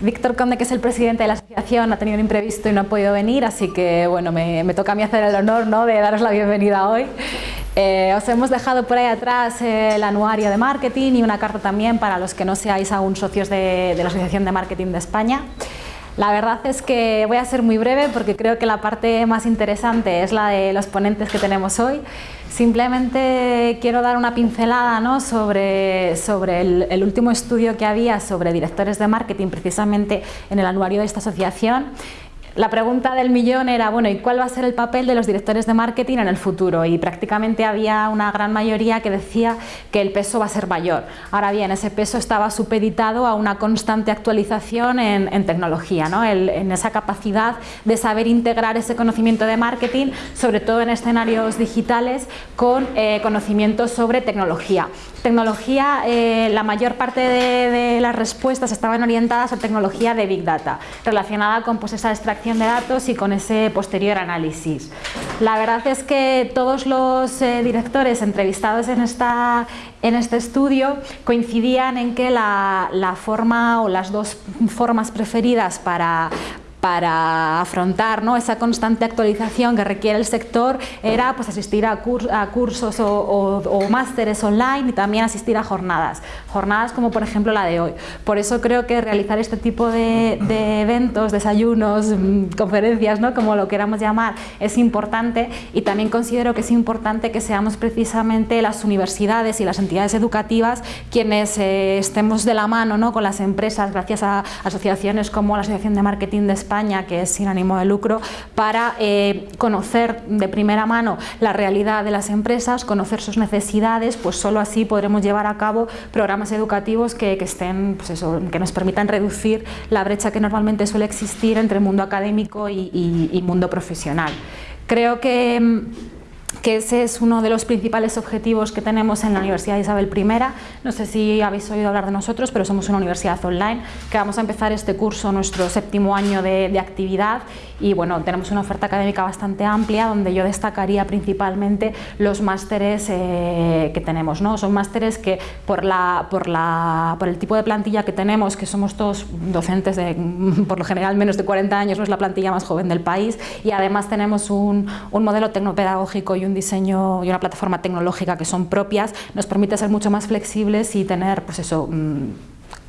Víctor Conde, que es el presidente de la asociación, ha tenido un imprevisto y no ha podido venir, así que bueno, me, toca a mí hacer el honor ¿no? de daros la bienvenida hoy. Eh, os hemos dejado por ahí atrás el anuario de marketing y una carta también para los que no seáis aún socios de, de la Asociación de Marketing de España. La verdad es que voy a ser muy breve porque creo que la parte más interesante es la de los ponentes que tenemos hoy. Simplemente quiero dar una pincelada ¿no? sobre, sobre el, último estudio que había sobre directores de marketing precisamente en el anuario de esta asociación la pregunta del millón era, bueno, ¿y cuál va a ser el papel de los directores de marketing en el futuro? Y prácticamente había una gran mayoría que decía que el peso va a ser mayor. Ahora bien, ese peso estaba supeditado a una constante actualización en, tecnología, ¿no? en esa capacidad de saber integrar ese conocimiento de marketing, sobre todo en escenarios digitales, con eh, conocimientos sobre tecnología. Tecnología, eh, la mayor parte de, las respuestas estaban orientadas a tecnología de Big Data, relacionada con pues, esa extracción de datos y con ese posterior análisis. La verdad es que todos los eh, directores entrevistados en, esta, en este estudio coincidían en que la, la forma o las dos formas preferidas para, para afrontar ¿no? esa constante actualización que requiere el sector era pues, asistir a, cursos o, másteres online y también asistir a jornadas, jornadas como por ejemplo la de hoy. Por eso creo que realizar este tipo de, eventos, desayunos, mm, conferencias, ¿no? como lo queramos llamar, es importante y también considero que es importante que seamos precisamente las universidades y las entidades educativas quienes eh, estemos de la mano ¿no? con las empresas gracias a asociaciones como la Asociación de Marketing de España que es sin ánimo de lucro, para eh, conocer de primera mano la realidad de las empresas, conocer sus necesidades, pues solo así podremos llevar a cabo programas educativos que, estén, pues que nos permitan reducir la brecha que normalmente suele existir entre el mundo académico y, y mundo profesional. Creo que mm, que ese es uno de los principales objetivos que tenemos en la Universidad Isabel I. No sé si habéis oído hablar de nosotros, pero somos una universidad online que vamos a empezar este curso, nuestro séptimo año de, actividad y bueno, tenemos una oferta académica bastante amplia donde yo destacaría principalmente los másteres eh, que tenemos. ¿no? Son másteres que por, la, por, la, por el tipo de plantilla que tenemos, que somos todos docentes de por lo general menos de 40 años, no es la plantilla más joven del país y además tenemos un, un modelo tecnopedagógico y un diseño y una plataforma tecnológica que son propias, nos permite ser mucho más flexibles y tener pues eso, mm,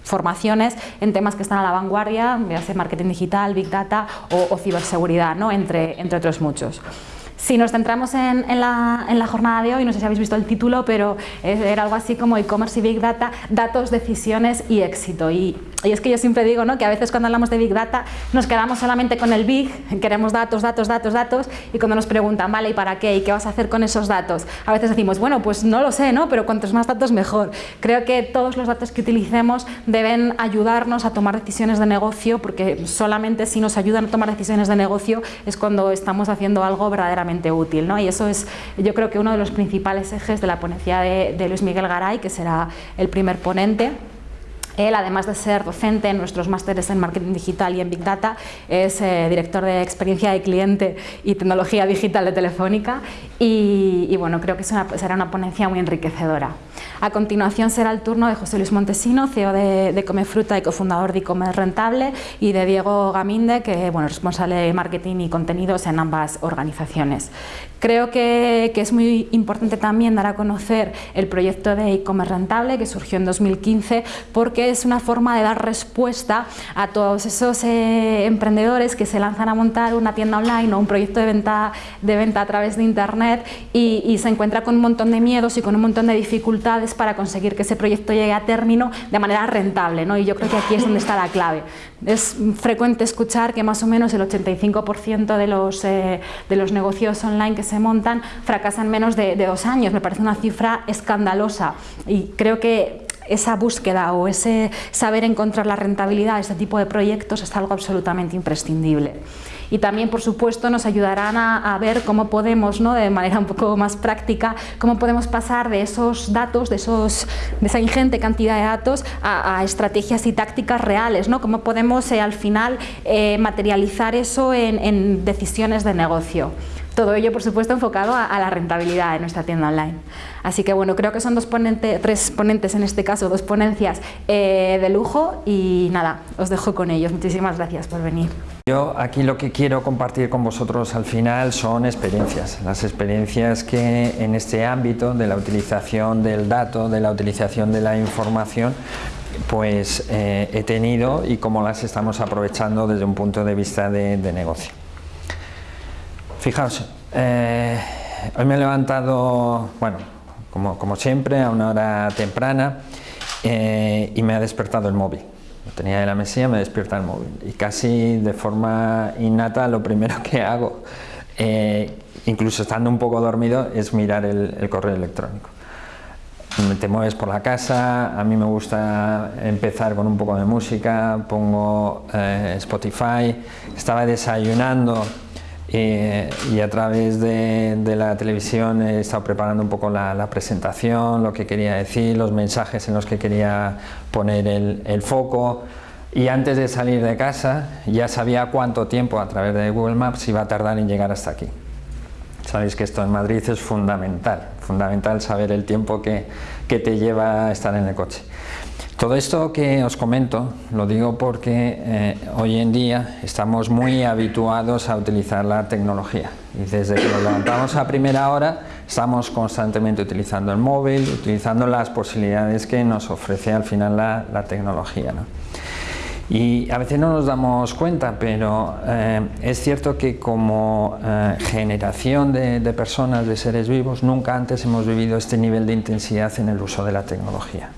formaciones en temas que están a la vanguardia, ya sea marketing digital, big data o, ciberseguridad, ¿no? entre, entre otros muchos. Si nos centramos en, la, en, la, jornada de hoy, no sé si habéis visto el título, pero era algo así como e-commerce y Big Data, datos, decisiones y éxito. Y y es que yo siempre digo ¿no? que a veces cuando hablamos de Big Data nos quedamos solamente con el Big, queremos datos, datos, datos, datos, y cuando nos preguntan, vale, ¿y para qué? ¿Y qué vas a hacer con esos datos? A veces decimos, bueno, pues no lo sé, ¿no? pero cuantos más datos mejor. Creo que todos los datos que utilicemos deben ayudarnos a tomar decisiones de negocio, porque solamente si nos ayudan a tomar decisiones de negocio es cuando estamos haciendo algo verdaderamente útil. ¿no? Y eso es, yo creo que uno de los principales ejes de la ponencia de, Luis Miguel Garay, que será el primer ponente. Él, además de ser docente en nuestros másteres en marketing digital y en Big Data, es eh, director de experiencia de cliente y tecnología digital de Telefónica y, bueno, creo que será una ponencia muy enriquecedora. A continuación será el turno de José Luis Montesino, CEO de, de y cofundador de e Rentable y de Diego Gaminde, que bueno, responsable de marketing y contenidos en ambas organizaciones. Creo que, es muy importante también dar a conocer el proyecto de e-commerce rentable que surgió en 2015 porque es una forma de dar respuesta a todos esos eh, emprendedores que se lanzan a montar una tienda online o un proyecto de venta, de venta a través de internet y, se encuentra con un montón de miedos y con un montón de dificultades para conseguir que ese proyecto llegue a término de manera rentable ¿no? y yo creo que aquí es donde está la clave. Es frecuente escuchar que más o menos el 85% de los, eh, de los negocios online que se montan fracasan menos de, dos años. Me parece una cifra escandalosa y creo que esa búsqueda o ese saber encontrar la rentabilidad de este tipo de proyectos es algo absolutamente imprescindible. Y también, por supuesto, nos ayudarán a, ver cómo podemos, ¿no? de manera un poco más práctica, cómo podemos pasar de esos datos, de, esos, de esa ingente cantidad de datos, a, estrategias y tácticas reales, ¿no? cómo podemos eh, al final eh, materializar eso en decisiones de negocio. Todo ello, por supuesto, enfocado a, la rentabilidad de nuestra tienda online. Así que bueno, creo que son dos tres ponentes en este caso, dos ponencias eh, de lujo y nada, os dejo con ellos. Muchísimas gracias por venir. Yo aquí lo que quiero compartir con vosotros al final son experiencias, las experiencias que en este ámbito de la utilización del dato, de la utilización de la información, pues eh, he tenido y cómo las estamos aprovechando desde un punto de vista de, negocio. Fijaos, eh, hoy me he levantado, bueno, como, siempre, a una hora temprana eh, y me ha despertado el móvil. Tenía en la mesilla, me despierta el móvil. Y casi de forma innata lo primero que hago, eh, incluso estando un poco dormido, es mirar el, correo electrónico. Te mueves por la casa, a mí me gusta empezar con un poco de música, pongo Spotify, estaba desayunando eh, y a través de, la televisión he estado preparando un poco la, presentación, lo que quería decir, los mensajes en los que quería poner el, foco y antes de salir de casa ya sabía cuánto tiempo a través de Google Maps iba a tardar en llegar hasta aquí. Sabéis que esto en Madrid es fundamental, fundamental saber el tiempo que, que te lleva estar en el coche. Todo esto que os comento lo digo porque eh, hoy en día estamos muy habituados a utilizar la tecnología y desde que nos levantamos a primera hora estamos constantemente utilizando el móvil, utilizando las posibilidades que nos ofrece al final la, tecnología. Y a veces no nos damos cuenta, pero eh, es cierto que como eh, generación de, de personas, de seres vivos, nunca antes hemos vivido este nivel de intensidad en el uso de la tecnología.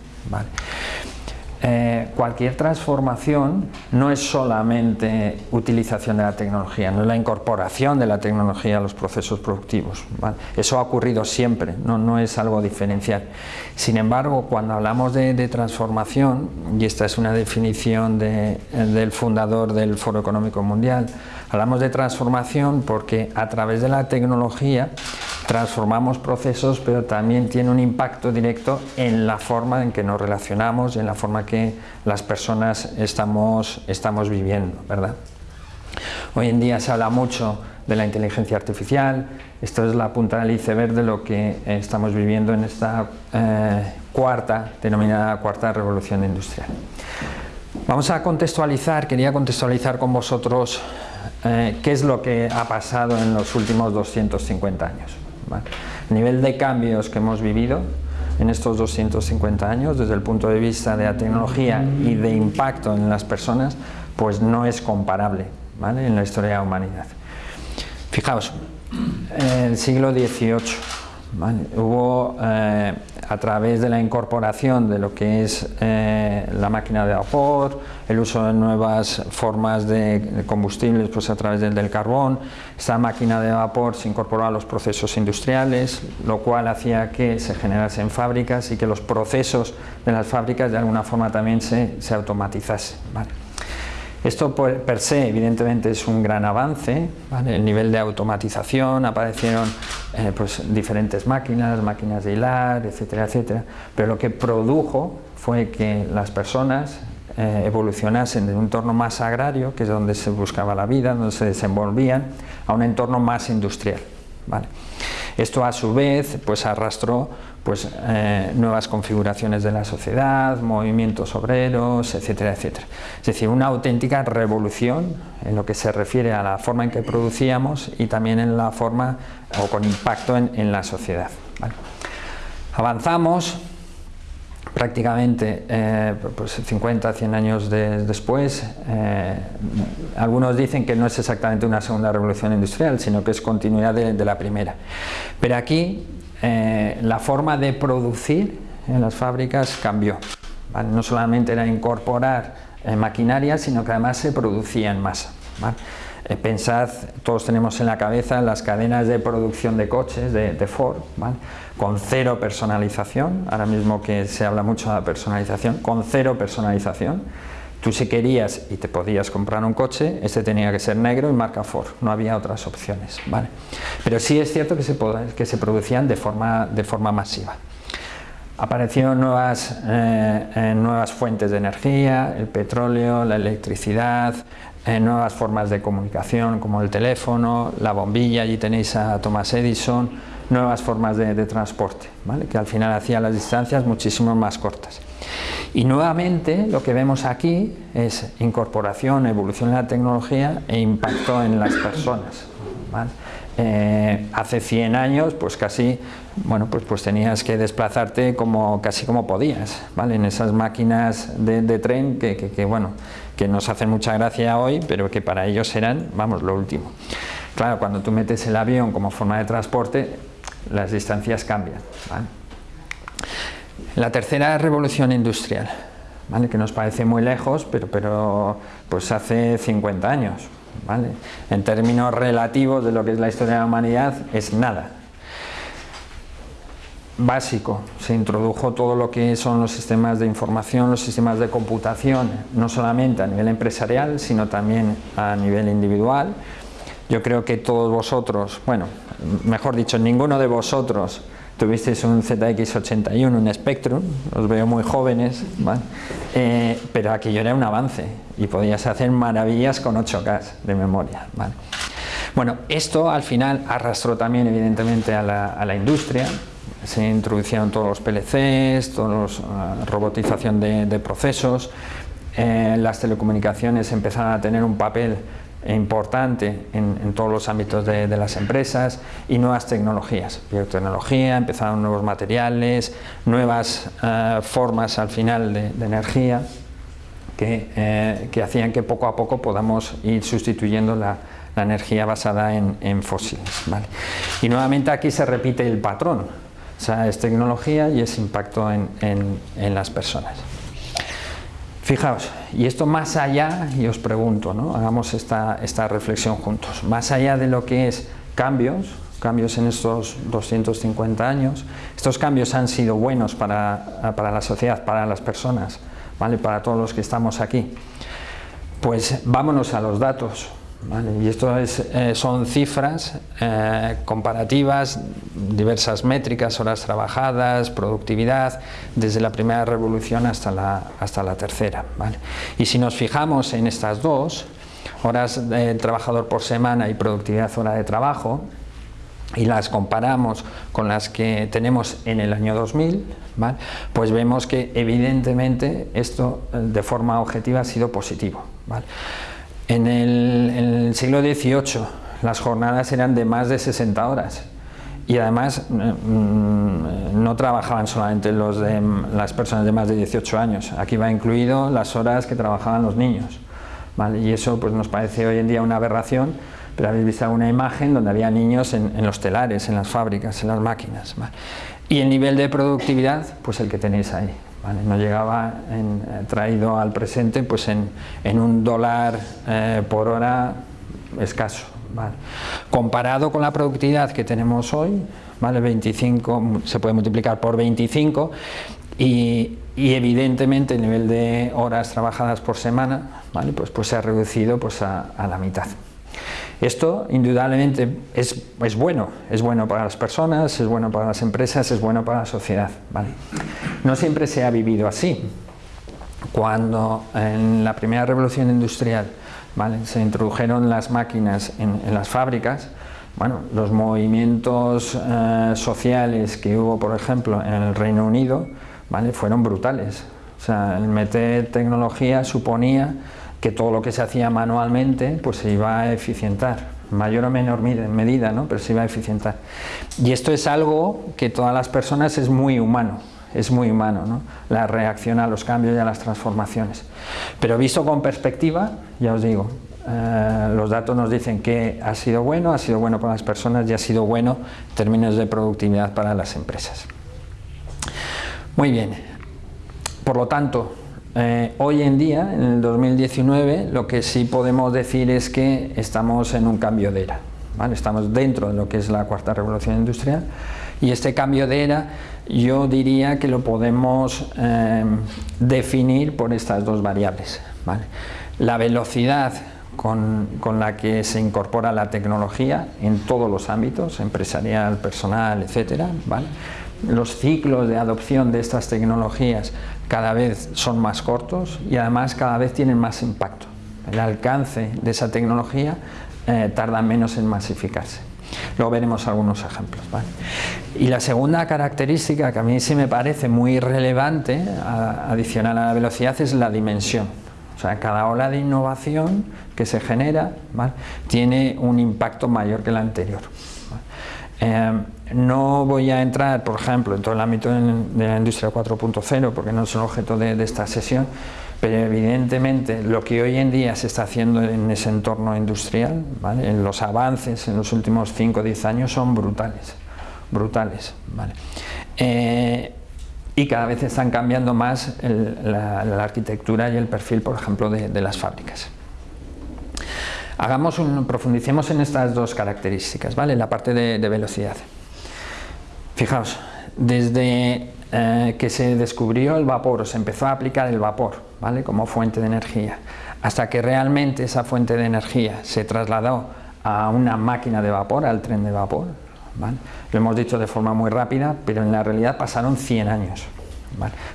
Eh, cualquier transformación no es solamente utilización de la tecnología, no es la incorporación de la tecnología a los procesos productivos. Eso ha ocurrido siempre, no, es algo diferencial. Sin embargo, cuando hablamos de, transformación, y esta es una definición del fundador del Foro Económico Mundial, hablamos de transformación porque a través de la tecnología transformamos procesos, pero también tiene un impacto directo en la forma en que nos relacionamos y en la forma que las personas estamos, estamos viviendo, ¿verdad? Hoy en día se habla mucho de la inteligencia artificial, esto es la punta del iceberg de lo que estamos viviendo en esta eh, cuarta, denominada cuarta revolución industrial. Vamos a contextualizar, quería contextualizar con vosotros eh, qué es lo que ha pasado en los últimos 250 años. El nivel de cambios que hemos vivido en estos 250 años desde el punto de vista de la tecnología y de impacto en las personas pues no es comparable en la historia de la humanidad. Fijaos, el siglo XVIII hubo eh, a través de la incorporación de lo que es eh, la máquina de vapor, el uso de nuevas formas de combustibles pues a través del, carbón, esta máquina de vapor se incorporó a los procesos industriales, lo cual hacía que se generasen fábricas y que los procesos de las fábricas de alguna forma también se, se automatizasen. Esto per se evidentemente es un gran avance, el nivel de automatización, aparecieron eh, pues, diferentes máquinas, máquinas de hilar, etcétera, etcétera, pero lo que produjo fue que las personas eh, evolucionasen de un entorno más agrario, que es donde se buscaba la vida, donde se desenvolvían, a un entorno más industrial. Esto a su vez pues arrastró pues, eh, nuevas configuraciones de la sociedad, movimientos obreros, etcétera, etcétera. Es decir, una auténtica revolución en lo que se refiere a la forma en que producíamos y también en la forma o con impacto en, la sociedad. Avanzamos, prácticamente eh, pues 50, 100 años después, eh, algunos dicen que no es exactamente una segunda revolución industrial, sino que es continuidad de, la primera. Pero aquí eh, la forma de producir en las fábricas cambió. No solamente era incorporar maquinaria, sino que además se producía en masa. Pensad, todos tenemos en la cabeza las cadenas de producción de coches de, Ford, con cero personalización, ahora mismo que se habla mucho de personalización, con cero personalización, tú si querías y te podías comprar un coche, este tenía que ser negro y marca Ford, no había otras opciones, ¿vale? Pero sí es cierto que se, que se producían de forma, de forma masiva. Aparecieron nuevas, eh, eh, nuevas fuentes de energía, el petróleo, la electricidad, eh, nuevas formas de comunicación como el teléfono, la bombilla, allí tenéis a Thomas Edison, nuevas formas de, transporte, ¿vale? que al final hacía las distancias muchísimo más cortas. Y nuevamente lo que vemos aquí es incorporación, evolución de la tecnología e impacto en las personas. Eh, hace 100 años pues casi bueno pues, pues tenías que desplazarte como casi como podías ¿vale? en esas máquinas de, tren que, que, bueno que nos hacen mucha gracia hoy pero que para ellos eran vamos lo último claro cuando tú metes el avión como forma de transporte las distancias cambian la tercera revolución industrial ¿vale? que nos parece muy lejos pero, pero pues hace 50 años en términos relativos de lo que es la historia de la humanidad, es nada. Básico, se introdujo todo lo que son los sistemas de información, los sistemas de computación, no solamente a nivel empresarial, sino también a nivel individual. Yo creo que todos vosotros, bueno, mejor dicho, ninguno de vosotros tuvisteis un ZX81, un Spectrum, os veo muy jóvenes, eh, pero aquello era un avance y podías hacer maravillas con 8K de memoria. Bueno, esto al final arrastró también evidentemente a la, industria, se introdujeron todos los PLCs, toda la robotización de, procesos, eh, las telecomunicaciones empezaron a tener un papel importante en, todos los ámbitos de, las empresas y nuevas tecnologías, biotecnología, empezaron nuevos materiales, nuevas eh, formas al final de, energía que, eh, que, hacían que poco a poco podamos ir sustituyendo la, energía basada en, fósiles. Y nuevamente aquí se repite el patrón, o sea, es tecnología y es impacto en, en las personas. Fijaos, y esto más allá, y os pregunto, ¿no? hagamos esta, esta reflexión juntos, más allá de lo que es cambios, cambios en estos 250 años, estos cambios han sido buenos para, para la sociedad, para las personas, ¿vale? para todos los que estamos aquí. Pues vámonos a los datos, y esto eh, son cifras eh, comparativas, diversas métricas, horas trabajadas, productividad, desde la primera revolución hasta la, hasta la tercera. Y si nos fijamos en estas dos, horas de trabajador por semana y productividad hora de trabajo, y las comparamos con las que tenemos en el año 2000, pues vemos que evidentemente esto eh, de forma objetiva ha sido positivo. En el, siglo XVIII las jornadas eran de más de 60 horas y además mm, mm, no trabajaban solamente las personas de más de 18 años, aquí va incluido las horas que trabajaban los niños. Y eso pues, nos parece hoy en día una aberración, pero habéis visto una imagen donde había niños en, los telares, en las fábricas, en las máquinas. Y el nivel de productividad, pues el que tenéis ahí no llegaba eh, traído al presente pues en, un dólar eh, por hora escaso. Comparado con la productividad que tenemos hoy, ¿vale? 25 se puede multiplicar por 25 y, evidentemente el nivel de horas trabajadas por semana ¿vale? pues, pues se ha reducido pues a la mitad. Esto indudablemente es, es, bueno, es bueno para las personas, es bueno para las empresas, es bueno para la sociedad. No siempre se ha vivido así. Cuando en la primera revolución industrial se introdujeron las máquinas en, las fábricas, bueno, los movimientos eh, sociales que hubo, por ejemplo, en el Reino Unido, ¿vale? fueron brutales. O sea, el meter tecnología suponía que todo lo que se hacía manualmente pues se iba a eficientar, mayor o menor medida, ¿no? pero se iba a eficientar. Y esto es algo que todas las personas es muy humano, es muy humano, ¿no? la reacción a los cambios y a las transformaciones. Pero visto con perspectiva, ya os digo, eh, los datos nos dicen que ha sido bueno, ha sido bueno para las personas y ha sido bueno en términos de productividad para las empresas. Muy bien, por lo tanto, eh, hoy en día, en el 2019, lo que sí podemos decir es que estamos en un cambio de era. Estamos dentro de lo que es la cuarta revolución industrial y este cambio de era yo diría que lo podemos eh, definir por estas dos variables. La velocidad con, con, la que se incorpora la tecnología en todos los ámbitos, empresarial, personal, etcétera, ¿vale? los ciclos de adopción de estas tecnologías cada vez son más cortos y además cada vez tienen más impacto. el alcance de esa tecnología eh, tarda menos en masificarse. Luego veremos algunos ejemplos. Y la segunda característica que a mí sí me parece muy relevante, adicional a la velocidad, es la dimensión. O sea, cada ola de innovación que se genera tiene un impacto mayor que la anterior. Eh, no voy a entrar, por ejemplo, en todo el ámbito de la industria 4.0, porque no es el objeto de, esta sesión, pero evidentemente lo que hoy en día se está haciendo en ese entorno industrial, en los avances en los últimos 5 o 10 años son brutales, brutales. Eh, y cada vez están cambiando más la, arquitectura y el perfil, por ejemplo, de, las fábricas. Hagamos un, profundicemos en estas dos características, ¿vale? la parte de velocidad. Fijaos, desde eh, que se descubrió el vapor o se empezó a aplicar el vapor ¿vale? como fuente de energía, hasta que realmente esa fuente de energía se trasladó a una máquina de vapor, al tren de vapor, lo hemos dicho de forma muy rápida, pero en la realidad pasaron 100 años.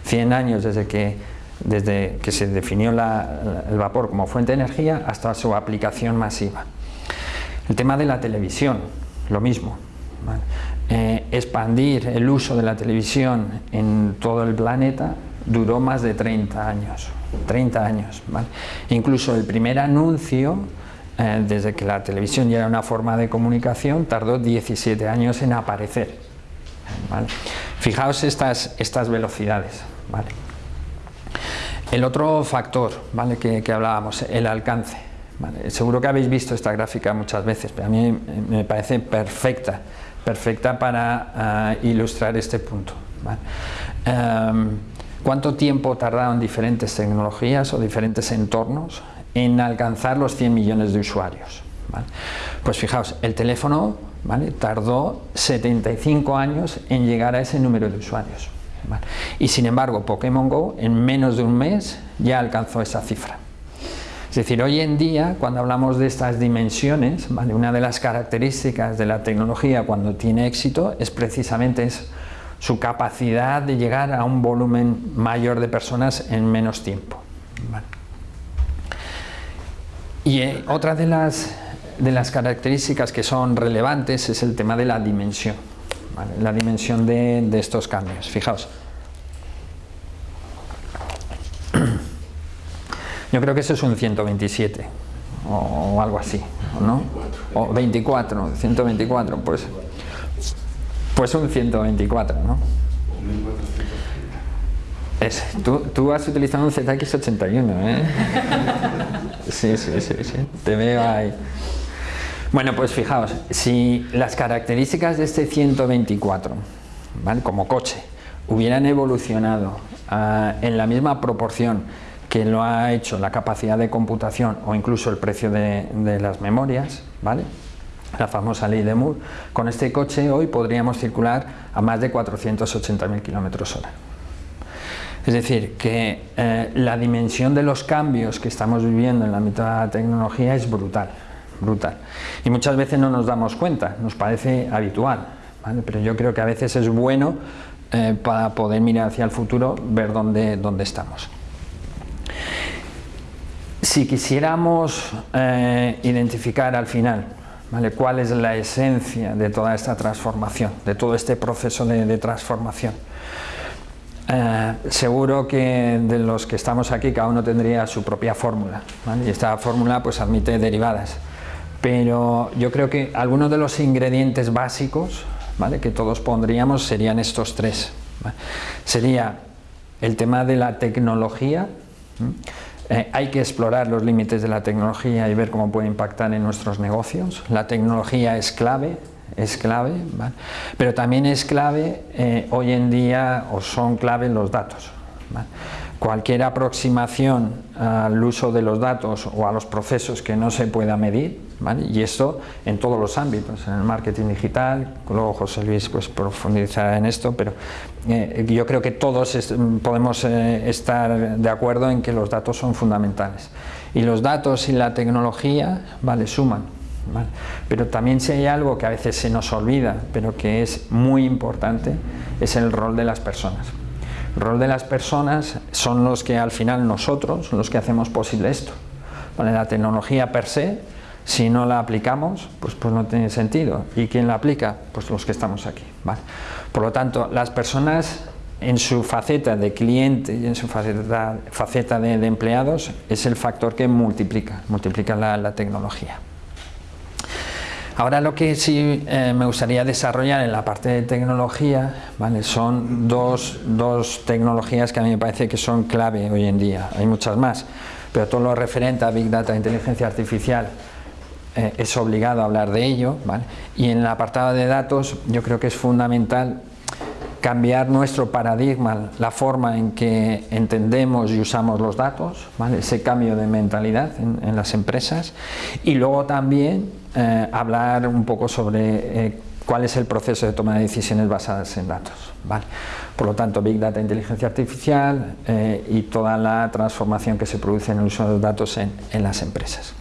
100 años desde que, desde que se definió el vapor como fuente de energía hasta su aplicación masiva. El tema de la televisión, lo mismo. Eh, expandir el uso de la televisión en todo el planeta duró más de 30 años. 30 años. Incluso el primer anuncio, eh, desde que la televisión ya era una forma de comunicación, tardó 17 años en aparecer. Fijaos estas, estas velocidades. El otro factor ¿vale? que, hablábamos, el alcance. Seguro que habéis visto esta gráfica muchas veces, pero a mí me parece perfecta perfecta para eh, ilustrar este punto. Em, ¿Cuánto tiempo tardaron diferentes tecnologías o diferentes entornos en alcanzar los 100 millones de usuarios? Pues fijaos, el teléfono tardó 75 años en llegar a ese número de usuarios. Y sin embargo, Pokémon GO en menos de un mes ya alcanzó esa cifra. Es decir, hoy en día, cuando hablamos de estas dimensiones, una de las características de la tecnología cuando tiene éxito es precisamente su capacidad de llegar a un volumen mayor de personas en menos tiempo. Y eh, otra de las, características que son relevantes es el tema de la dimensión, la dimensión de, de estos cambios. Fijaos, Yo creo que eso es un 127 o, algo así, ¿no? O 24, 124, pues, pues un 124, ¿no? Es, tú, tú, has utilizado un ZX81, ¿eh? Sí, sí, sí, sí, te veo ahí. Bueno, pues fijaos, si las características de este 124, ¿vale? como coche, hubieran evolucionado ah, en la misma proporción que lo ha hecho la capacidad de computación o incluso el precio de, las memorias, ¿vale? la famosa ley de Moore, con este coche hoy podríamos circular a más de 480.000 kilómetros hora. Es decir, que eh, la dimensión de los cambios que estamos viviendo en la mitad de la tecnología es brutal, brutal. Y muchas veces no nos damos cuenta, nos parece habitual, pero yo creo que a veces es bueno eh, para poder mirar hacia el futuro, ver dónde, dónde estamos. Si quisiéramos eh, identificar al final ¿vale? cuál es la esencia de toda esta transformación, de todo este proceso de, transformación, eh, seguro que de los que estamos aquí cada uno tendría su propia fórmula y esta fórmula pues admite derivadas. Pero yo creo que algunos de los ingredientes básicos ¿vale? que todos pondríamos serían estos tres sería el tema de la tecnología eh, hay que explorar los límites de la tecnología y ver cómo puede impactar en nuestros negocios. La tecnología es clave, es clave, pero también es clave eh, hoy en día, o son clave los datos. Cualquier aproximación al uso de los datos o a los procesos que no se pueda medir, y esto en todos los ámbitos, en el marketing digital, luego José Luis pues, profundizará en esto, pero eh, yo creo que todos podemos eh, estar de acuerdo en que los datos son fundamentales. Y los datos y la tecnología vale, suman, pero también si hay algo que a veces se nos olvida, pero que es muy importante, es el rol de las personas. El rol de las personas son los que al final nosotros, los que hacemos posible esto. La tecnología per se, si no la aplicamos, pues, pues no tiene sentido. ¿Y quién la aplica? Pues los que estamos aquí. Por lo tanto, las personas en su faceta de cliente y en su faceta, faceta de, empleados es el factor que multiplica, multiplica la, tecnología. Ahora lo que sí eh, me gustaría desarrollar en la parte de tecnología ¿vale? son dos, dos, tecnologías que a mí me parece que son clave hoy en día, hay muchas más, pero todo lo referente a Big Data Inteligencia Artificial eh, es obligado a hablar de ello ¿vale? y en el apartado de datos yo creo que es fundamental cambiar nuestro paradigma, la forma en que entendemos y usamos los datos, ese cambio de mentalidad en, las empresas y luego también eh, hablar un poco sobre eh, cuál es el proceso de toma de decisiones basadas en datos. Por lo tanto, Big Data, inteligencia artificial y toda la transformación que se produce en el uso de los datos en, en las empresas.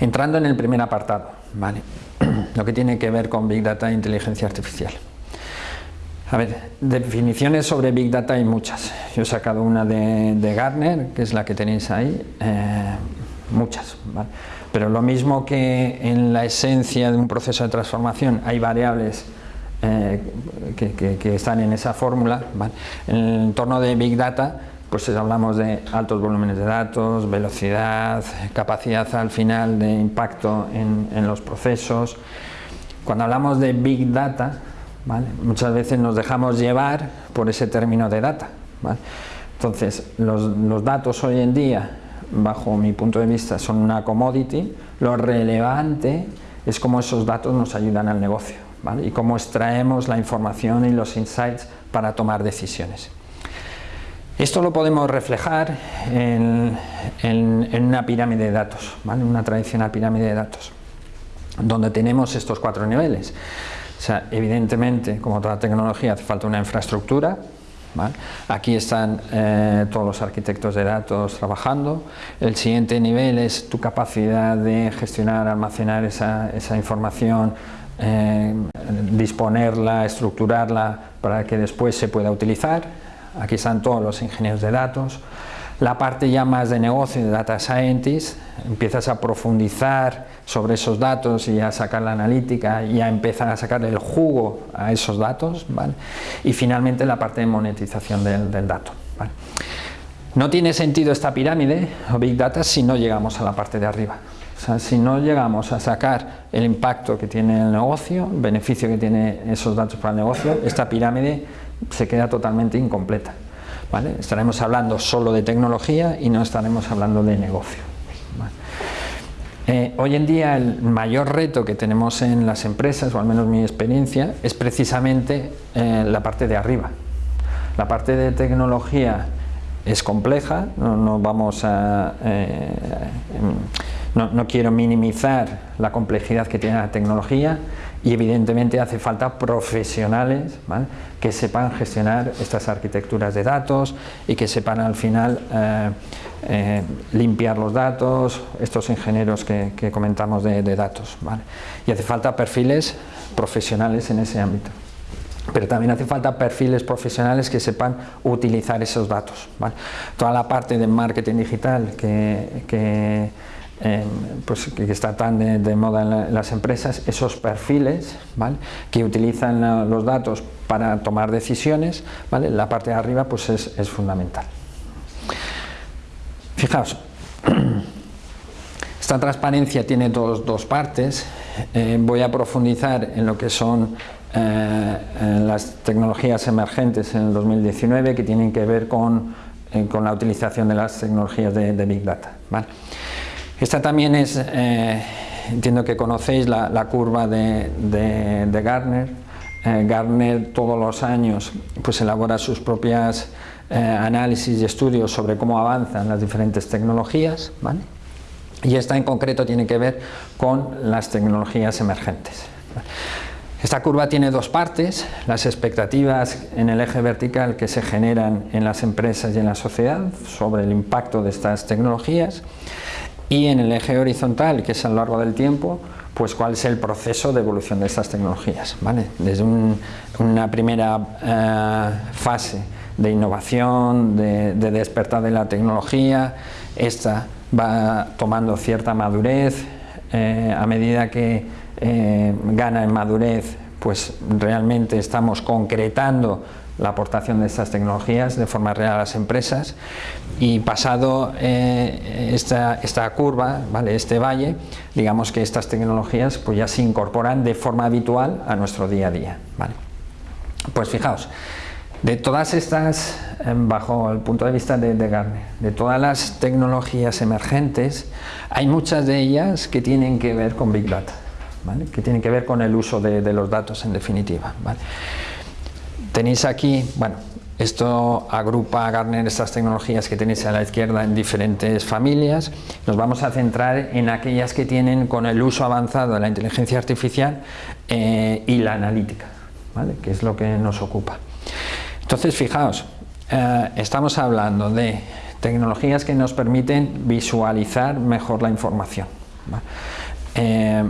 Entrando en el primer apartado, ¿vale? lo que tiene que ver con Big Data e inteligencia artificial. A ver, definiciones sobre Big Data hay muchas. Yo he sacado una de, Gartner, que es la que tenéis ahí, eh, muchas. Pero lo mismo que en la esencia de un proceso de transformación hay variables eh, que, están en esa fórmula, en el entorno de Big Data pues hablamos de altos volúmenes de datos, velocidad, capacidad al final de impacto en, en los procesos. Cuando hablamos de Big Data, Muchas veces nos dejamos llevar por ese término de data. Entonces, los, datos hoy en día, bajo mi punto de vista, son una commodity. Lo relevante es cómo esos datos nos ayudan al negocio y cómo extraemos la información y los insights para tomar decisiones. Esto lo podemos reflejar en, una pirámide de datos, una tradicional pirámide de datos, donde tenemos estos cuatro niveles. O sea, evidentemente, como toda tecnología, hace falta una infraestructura. Aquí están eh, todos los arquitectos de datos trabajando. El siguiente nivel es tu capacidad de gestionar, almacenar esa, información, eh, disponerla, estructurarla para que después se pueda utilizar. Aquí están todos los ingenieros de datos. La parte ya más de negocio, de data scientist, empiezas a profundizar sobre esos datos y a sacar la analítica y a empezar a sacar el jugo a esos datos. Y finalmente la parte de monetización del, dato. No tiene sentido esta pirámide o Big Data si no llegamos a la parte de arriba. Si no llegamos a sacar el impacto que tiene el negocio, el beneficio que tiene esos datos para el negocio, esta pirámide se queda totalmente incompleta. Estaremos hablando solo de tecnología y no estaremos hablando de negocio. Eh, hoy en día el mayor reto que tenemos en las empresas, o al menos mi experiencia, es precisamente eh, la parte de arriba. La parte de tecnología es compleja, no, vamos a... Eh, no, quiero minimizar la complejidad que tiene la tecnología y evidentemente hace falta profesionales que sepan gestionar estas arquitecturas de datos y que sepan al final eh, eh, limpiar los datos, estos ingenieros que, comentamos de, datos. Y hace falta perfiles profesionales en ese ámbito pero también hace falta perfiles profesionales que sepan utilizar esos datos. Toda la parte de marketing digital que pues, que está tan de, moda en, las empresas, esos perfiles que utilizan los datos para tomar decisiones, ¿vale? la parte de arriba pues es, fundamental. Fijaos, esta transparencia tiene dos, partes, eh, voy a profundizar en lo que son eh, las tecnologías emergentes en el 2019 que tienen que ver con, eh, con la utilización de las tecnologías de, Big Data. Esta también es, eh, entiendo que conocéis la, curva de, de, Gartner. Eh, Gartner todos los años pues elabora sus propias eh, análisis y estudios sobre cómo avanzan las diferentes tecnologías. Y esta en concreto tiene que ver con las tecnologías emergentes. Esta curva tiene dos partes, las expectativas en el eje vertical que se generan en las empresas y en la sociedad sobre el impacto de estas tecnologías y en el eje horizontal, que es a lo largo del tiempo, pues cuál es el proceso de evolución de estas tecnologías. ¿vale? Desde una primera eh, fase de innovación, de, despertar de la tecnología, esta va tomando cierta madurez, eh, a medida que eh, gana en madurez, pues realmente estamos concretando la aportación de estas tecnologías de forma real a las empresas y pasado eh, esta, esta, curva, ¿vale? este valle, digamos que estas tecnologías pues ya se incorporan de forma habitual a nuestro día a día. ¿vale? Pues fijaos, de todas estas, em, bajo el punto de vista de, de Gartner, de todas las tecnologías emergentes, hay muchas de ellas que tienen que ver con Big Data, ¿vale? que tienen que ver con el uso de, de los datos en definitiva. ¿vale? Tenéis aquí, bueno, esto agrupa Gartner estas tecnologías que tenéis a la izquierda en diferentes familias. Nos vamos a centrar en aquellas que tienen con el uso avanzado de la inteligencia artificial eh, y la analítica, ¿vale? que es lo que nos ocupa. Entonces, fijaos, eh, estamos hablando de tecnologías que nos permiten visualizar mejor la información. ¿vale? Eh,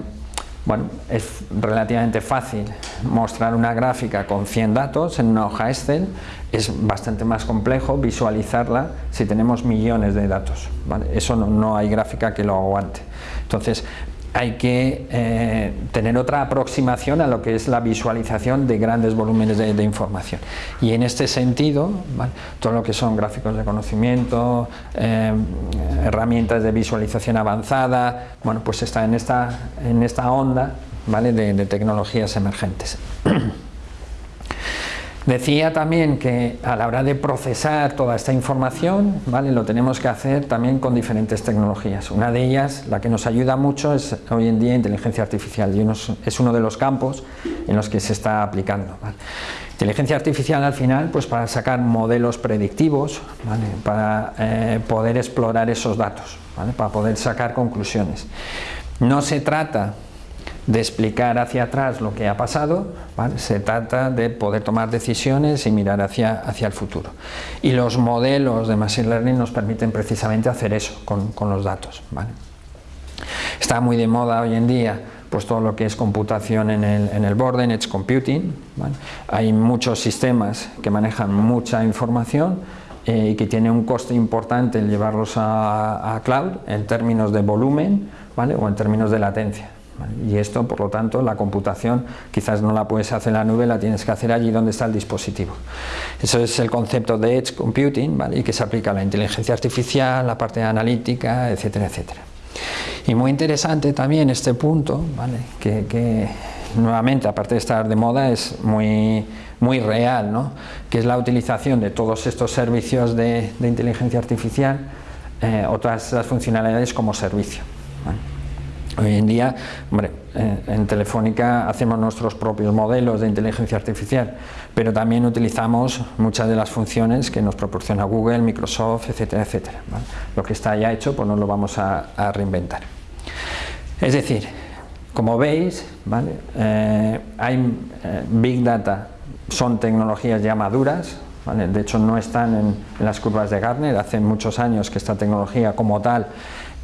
bueno, es relativamente fácil mostrar una gráfica con 100 datos en una hoja Excel, es bastante más complejo visualizarla si tenemos millones de datos, eso no, no hay gráfica que lo aguante. Entonces, hay que eh, tener otra aproximación a lo que es la visualización de grandes volúmenes de, información. Y en este sentido, todo lo que son gráficos de conocimiento, eh, herramientas de visualización avanzada, bueno, pues está en esta, en esta onda ¿vale? de tecnologías emergentes. Decía también que a la hora de procesar toda esta información, ¿vale? lo tenemos que hacer también con diferentes tecnologías. Una de ellas, la que nos ayuda mucho, es hoy en día inteligencia artificial y es uno de los campos en los que se está aplicando. Inteligencia artificial al final, pues para sacar modelos predictivos, para eh, poder explorar esos datos, para poder sacar conclusiones. No se trata de explicar hacia atrás lo que ha pasado, se trata de poder tomar decisiones y mirar hacia, hacia el futuro. Y los modelos de Machine Learning nos permiten precisamente hacer eso con, con los datos. Está muy de moda hoy en día pues todo lo que es computación en el, en el borde, en Edge Computing. Hay muchos sistemas que manejan mucha información eh, y que tiene un coste importante el llevarlos a, a cloud en términos de volumen ¿vale? o en términos de latencia. Y esto, por lo tanto, la computación quizás no la puedes hacer en la nube, la tienes que hacer allí donde está el dispositivo. Eso es el concepto de Edge Computing y que se aplica a la inteligencia artificial, la parte analítica, etcétera, etcétera. Y muy interesante también este punto, que, nuevamente, aparte de estar de moda, es muy, muy real, ¿no? que es la utilización de todos estos servicios de, inteligencia artificial, eh, otras las funcionalidades como servicio. Hoy en día, hombre, eh, en Telefónica hacemos nuestros propios modelos de inteligencia artificial, pero también utilizamos muchas de las funciones que nos proporciona Google, Microsoft, etcétera, etcétera. Lo que está ya hecho, pues no lo vamos a, reinventar. Es decir, como veis. Eh, hay eh, Big Data, son tecnologías ya maduras, de hecho no están en, en las curvas de Gartner, hace muchos años que esta tecnología como tal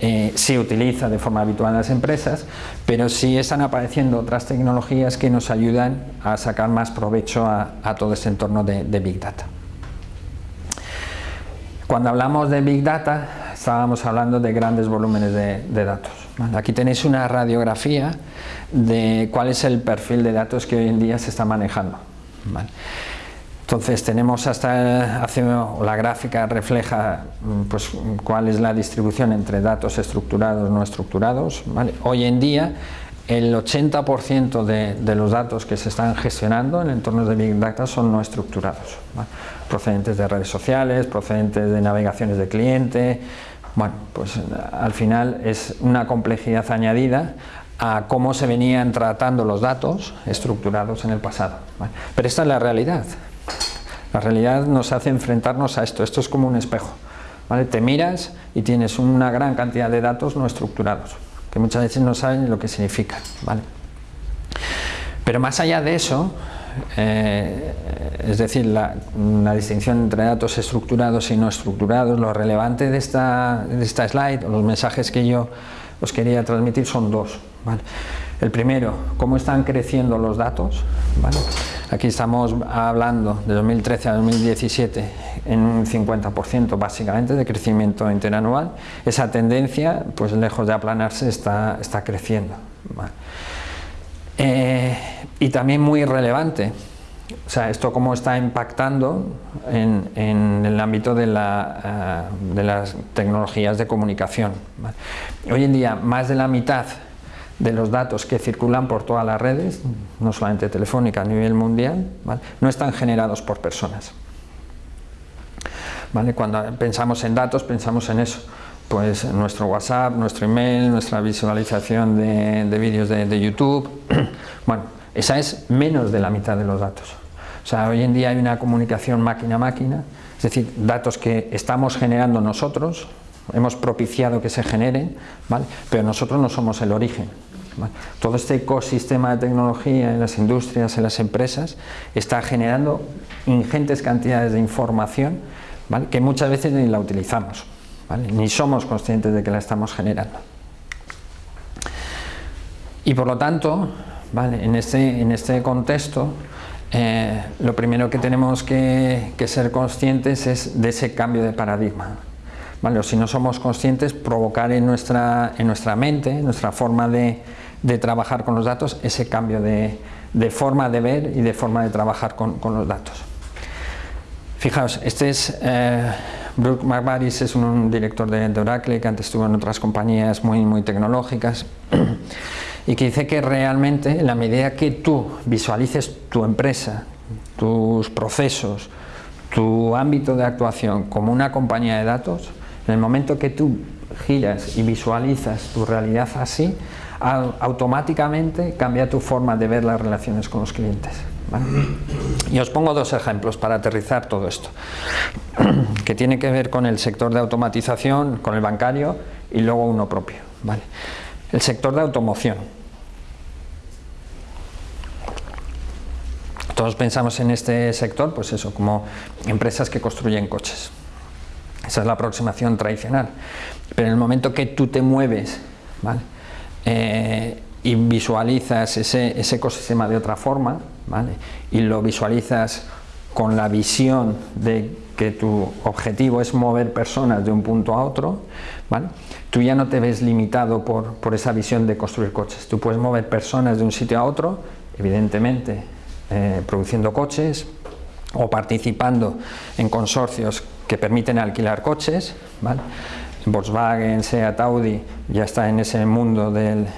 eh, se utiliza de forma habitual en las empresas, pero sí están apareciendo otras tecnologías que nos ayudan a sacar más provecho a, todo este entorno de, Big Data. Cuando hablamos de Big Data, estábamos hablando de grandes volúmenes de, datos. Aquí tenéis una radiografía de cuál es el perfil de datos que hoy en día se está manejando. Entonces tenemos hasta, hace, la gráfica refleja mm, pues, cuál es la distribución entre datos estructurados no estructurados. Hoy en día el 80% de, los datos que se están gestionando en entornos de Big Data son no estructurados, procedentes de redes sociales, procedentes de navegaciones de cliente, bueno, pues al final es una complejidad añadida a cómo se venían tratando los datos estructurados en el pasado. Pero esta es la realidad. La realidad nos hace enfrentarnos a esto, esto es como un espejo. ¿vale? Te miras y tienes una gran cantidad de datos no estructurados, que muchas veces no saben lo que significa. ¿vale? Pero más allá de eso, eh, es decir, la, distinción entre datos estructurados y no estructurados, lo relevante de esta, de esta slide, los mensajes que yo os quería transmitir son dos. El primero, cómo están creciendo los datos. ¿vale? Aquí estamos hablando de 2013 a 2017 en un 50% básicamente de crecimiento interanual. Esa tendencia, pues lejos de aplanarse, está, está creciendo. Eh, y también muy relevante, o sea, esto cómo está impactando en, el ámbito de, eh, de, las tecnologías de comunicación. Hoy en día, más de la mitad de los datos que circulan por todas las redes, no solamente telefónica a nivel mundial, no están generados por personas. ¿Vale? Cuando pensamos en datos, pensamos en eso, pues nuestro WhatsApp, nuestro email, nuestra visualización de, vídeos de, de YouTube, bueno, esa es menos de la mitad de los datos. O sea, hoy en día hay una comunicación máquina-máquina, es decir, datos que estamos generando nosotros, hemos propiciado que se generen, ¿vale? pero nosotros no somos el origen. Todo este ecosistema de tecnología en las industrias, en las empresas, está generando ingentes cantidades de información que muchas veces ni la utilizamos, ni somos conscientes de que la estamos generando. Y por lo tanto, en, este, en este contexto, eh, lo primero que tenemos que, ser conscientes es de ese cambio de paradigma. Si no somos conscientes, provocar en nuestra, en nuestra mente, en nuestra forma de, trabajar con los datos, ese cambio de, forma de ver y de forma de trabajar con, los datos. Fijaos, este es eh, Brooke McBaris, es un, director de, de, Oracle que antes estuvo en otras compañías muy, muy tecnológicas y que dice que realmente en la medida que tú visualices tu empresa, tus procesos, tu ámbito de actuación como una compañía de datos, en el momento que tú giras y visualizas tu realidad así, automáticamente cambia tu forma de ver las relaciones con los clientes. Y os pongo dos ejemplos para aterrizar todo esto, que tiene que ver con el sector de automatización, con el bancario y luego uno propio. ¿vale? El sector de automoción. Todos pensamos en este sector, pues eso, como empresas que construyen coches. Esa es la aproximación tradicional. Pero en el momento que tú te mueves eh, y visualizas ese, ecosistema de otra forma, y lo visualizas con la visión de que tu objetivo es mover personas de un punto a otro, tú ya no te ves limitado por, por esa visión de construir coches. Tú puedes mover personas de un sitio a otro, evidentemente eh, produciendo coches o participando en consorcios que permiten alquilar coches. Volkswagen, Seat, Audi ya está en ese mundo del,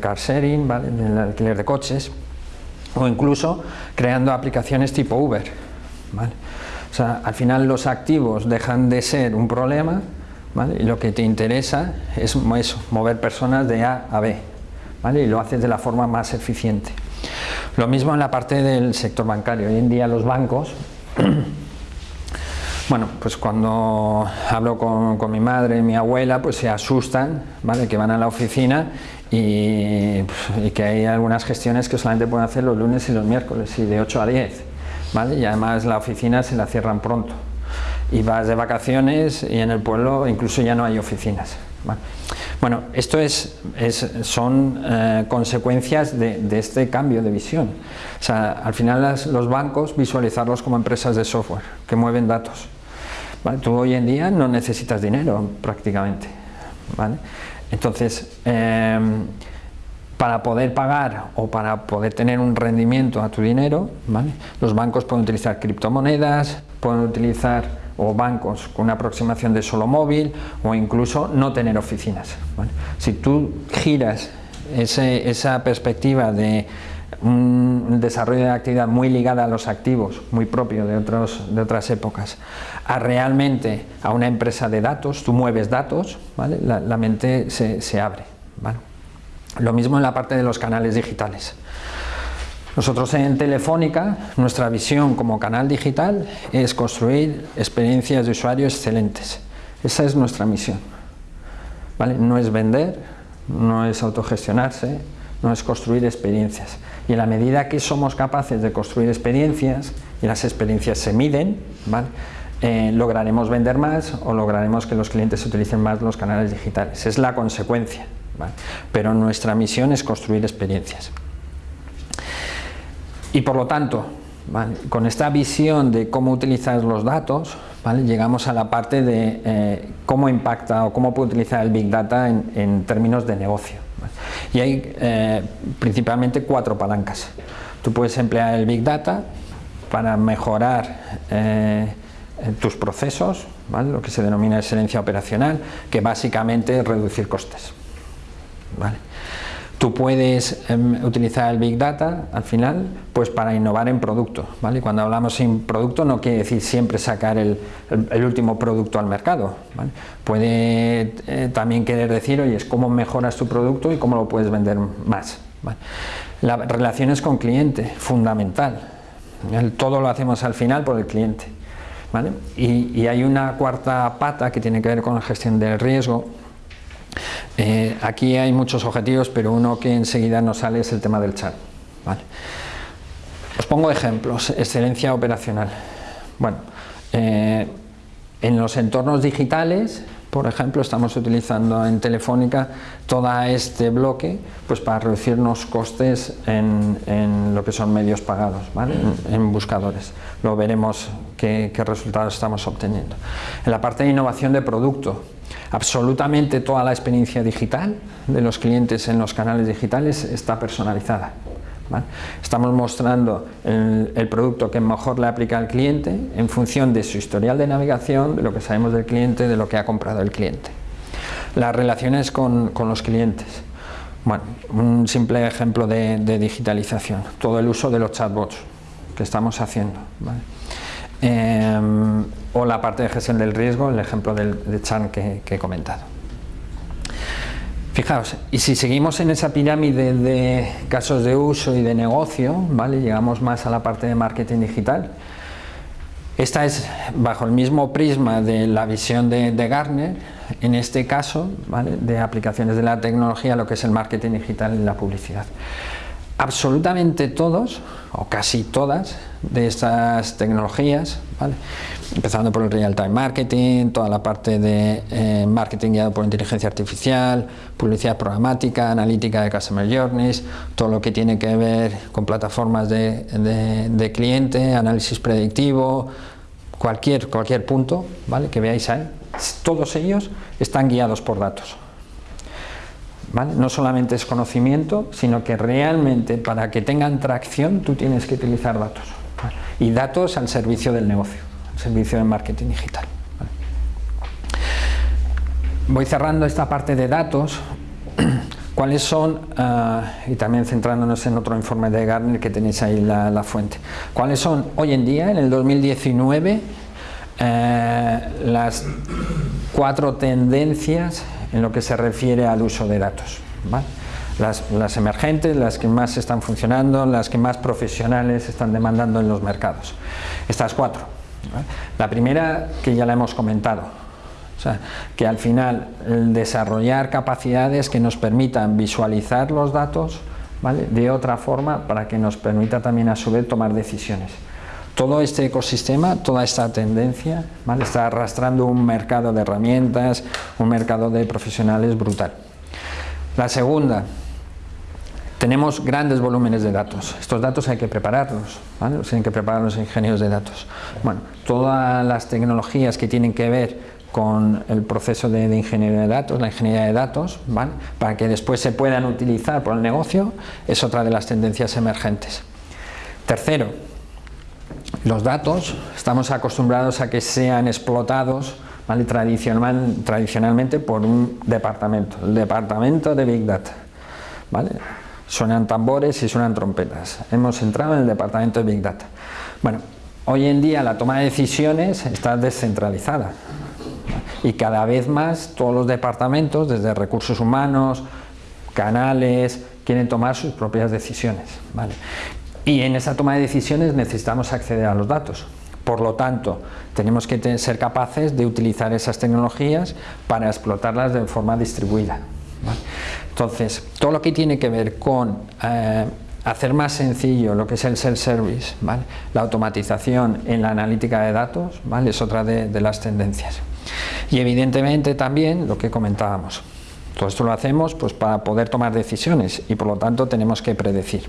car sharing, del alquiler de coches, o incluso creando aplicaciones tipo Uber. O sea, al final los activos dejan de ser un problema y lo que te interesa es mover personas de A a B y lo haces de la forma más eficiente. Lo mismo en la parte del sector bancario. Hoy en día los bancos, bueno, pues cuando hablo con, mi madre y mi abuela, pues se asustan, ¿vale? Que van a la oficina y, que hay algunas gestiones que solamente pueden hacer los lunes y los miércoles y de 8 a 10, ¿vale? Y además la oficina se la cierran pronto. Y vas de vacaciones y en el pueblo incluso ya no hay oficinas. Bueno, esto es, son eh, consecuencias de, este cambio de visión. O sea, al final los bancos visualizarlos como empresas de software que mueven datos. Tú hoy en día no necesitas dinero prácticamente. Entonces, em, para poder pagar o para poder tener un rendimiento a tu dinero, los bancos pueden utilizar criptomonedas, pueden utilizar o bancos con una aproximación de solo móvil o incluso no tener oficinas. Si tú giras esa perspectiva de un desarrollo de actividad muy ligada a los activos, muy propio de, otros, de otras épocas, a realmente a una empresa de datos, tú mueves datos, la, mente se, abre. Lo mismo en la parte de los canales digitales. Nosotros en Telefónica, nuestra visión como canal digital es construir experiencias de usuario excelentes. Esa es nuestra misión. ¿Vale? No es vender, no es autogestionarse, no es construir experiencias. Y en la medida que somos capaces de construir experiencias, y las experiencias se miden, eh, lograremos vender más o lograremos que los clientes utilicen más los canales digitales. Es la consecuencia. Pero nuestra misión es construir experiencias. Y por lo tanto, Con esta visión de cómo utilizar los datos, llegamos a la parte de eh, cómo impacta o cómo puede utilizar el Big Data en, términos de negocio. Y hay eh, principalmente cuatro palancas. Tú puedes emplear el Big Data para mejorar eh, tus procesos, lo que se denomina excelencia operacional, que básicamente es reducir costes. Tú puedes em, utilizar el Big Data al final pues para innovar en producto. ¿vale? Cuando hablamos en producto no quiere decir siempre sacar el, último producto al mercado. Puede eh, también querer decir, oye, es cómo mejoras tu producto y cómo lo puedes vender más. Las relaciones con cliente, fundamental. Todo lo hacemos al final por el cliente. Y hay una cuarta pata que tiene que ver con la gestión del riesgo, eh, aquí hay muchos objetivos, pero uno que enseguida nos sale es el tema del chat. Os pongo ejemplos, excelencia operacional. Bueno, eh, en los entornos digitales, por ejemplo, estamos utilizando en Telefónica todo este bloque pues para reducir los costes en, lo que son medios pagados, en, buscadores. Lo veremos qué resultados estamos obteniendo. En la parte de innovación de producto, absolutamente toda la experiencia digital de los clientes en los canales digitales está personalizada. Estamos mostrando el, producto que mejor le aplica al cliente en función de su historial de navegación, de lo que sabemos del cliente, de lo que ha comprado el cliente. Las relaciones con, los clientes. Bueno, un simple ejemplo de, digitalización, todo el uso de los chatbots que estamos haciendo. Em, o la parte de gestión del riesgo, el ejemplo del, de Chan que, he comentado. Fijaos, y si seguimos en esa pirámide de casos de uso y de negocio, ¿vale? llegamos más a la parte de marketing digital. Esta es bajo el mismo prisma de la visión de, de Gartner, en este caso, ¿vale? de aplicaciones de la tecnología, lo que es el marketing digital y la publicidad absolutamente todos, o casi todas, de estas tecnologías, empezando por el real-time marketing, toda la parte de eh, marketing guiado por inteligencia artificial, publicidad programática, analítica de customer journeys, todo lo que tiene que ver con plataformas de, cliente, análisis predictivo, cualquier, cualquier punto ¿vale? que veáis ahí, todos ellos están guiados por datos. No solamente es conocimiento, sino que realmente para que tengan tracción tú tienes que utilizar datos. Y datos al servicio del negocio, al servicio del marketing digital. Voy cerrando esta parte de datos. ¿Cuáles son, ah, y también centrándonos en otro informe de Gartner que tenéis ahí la, fuente, cuáles son hoy en día, en el 2019, eh, las cuatro tendencias en lo que se refiere al uso de datos. Las, emergentes, las que más están funcionando, las que más profesionales están demandando en los mercados. Estas cuatro. La primera, que ya la hemos comentado, que al final el desarrollar capacidades que nos permitan visualizar los datos de otra forma para que nos permita también a su vez tomar decisiones todo este ecosistema, toda esta tendencia, está arrastrando un mercado de herramientas, un mercado de profesionales brutal. La segunda, tenemos grandes volúmenes de datos. Estos datos hay que prepararlos, ¿vale? tienen que preparar los ingenieros de datos. Bueno, todas las tecnologías que tienen que ver con el proceso de, ingeniería de datos, la ingeniería de datos, para que después se puedan utilizar por el negocio, es otra de las tendencias emergentes. Tercero, los datos estamos acostumbrados a que sean explotados tradicionalmente por un departamento, el departamento de Big Data. Suenan tambores y suenan trompetas. Hemos entrado en el departamento de Big Data. Bueno, hoy en día la toma de decisiones está descentralizada y cada vez más todos los departamentos, desde recursos humanos, canales, quieren tomar sus propias decisiones. Y en esa toma de decisiones necesitamos acceder a los datos. Por lo tanto, tenemos que ser capaces de utilizar esas tecnologías para explotarlas de forma distribuida. Entonces, todo lo que tiene que ver con eh, hacer más sencillo lo que es el self-service, la automatización en la analítica de datos, es otra de las tendencias. Y evidentemente también lo que comentábamos, Todo esto lo hacemos pues, para poder tomar decisiones y por lo tanto tenemos que predecir.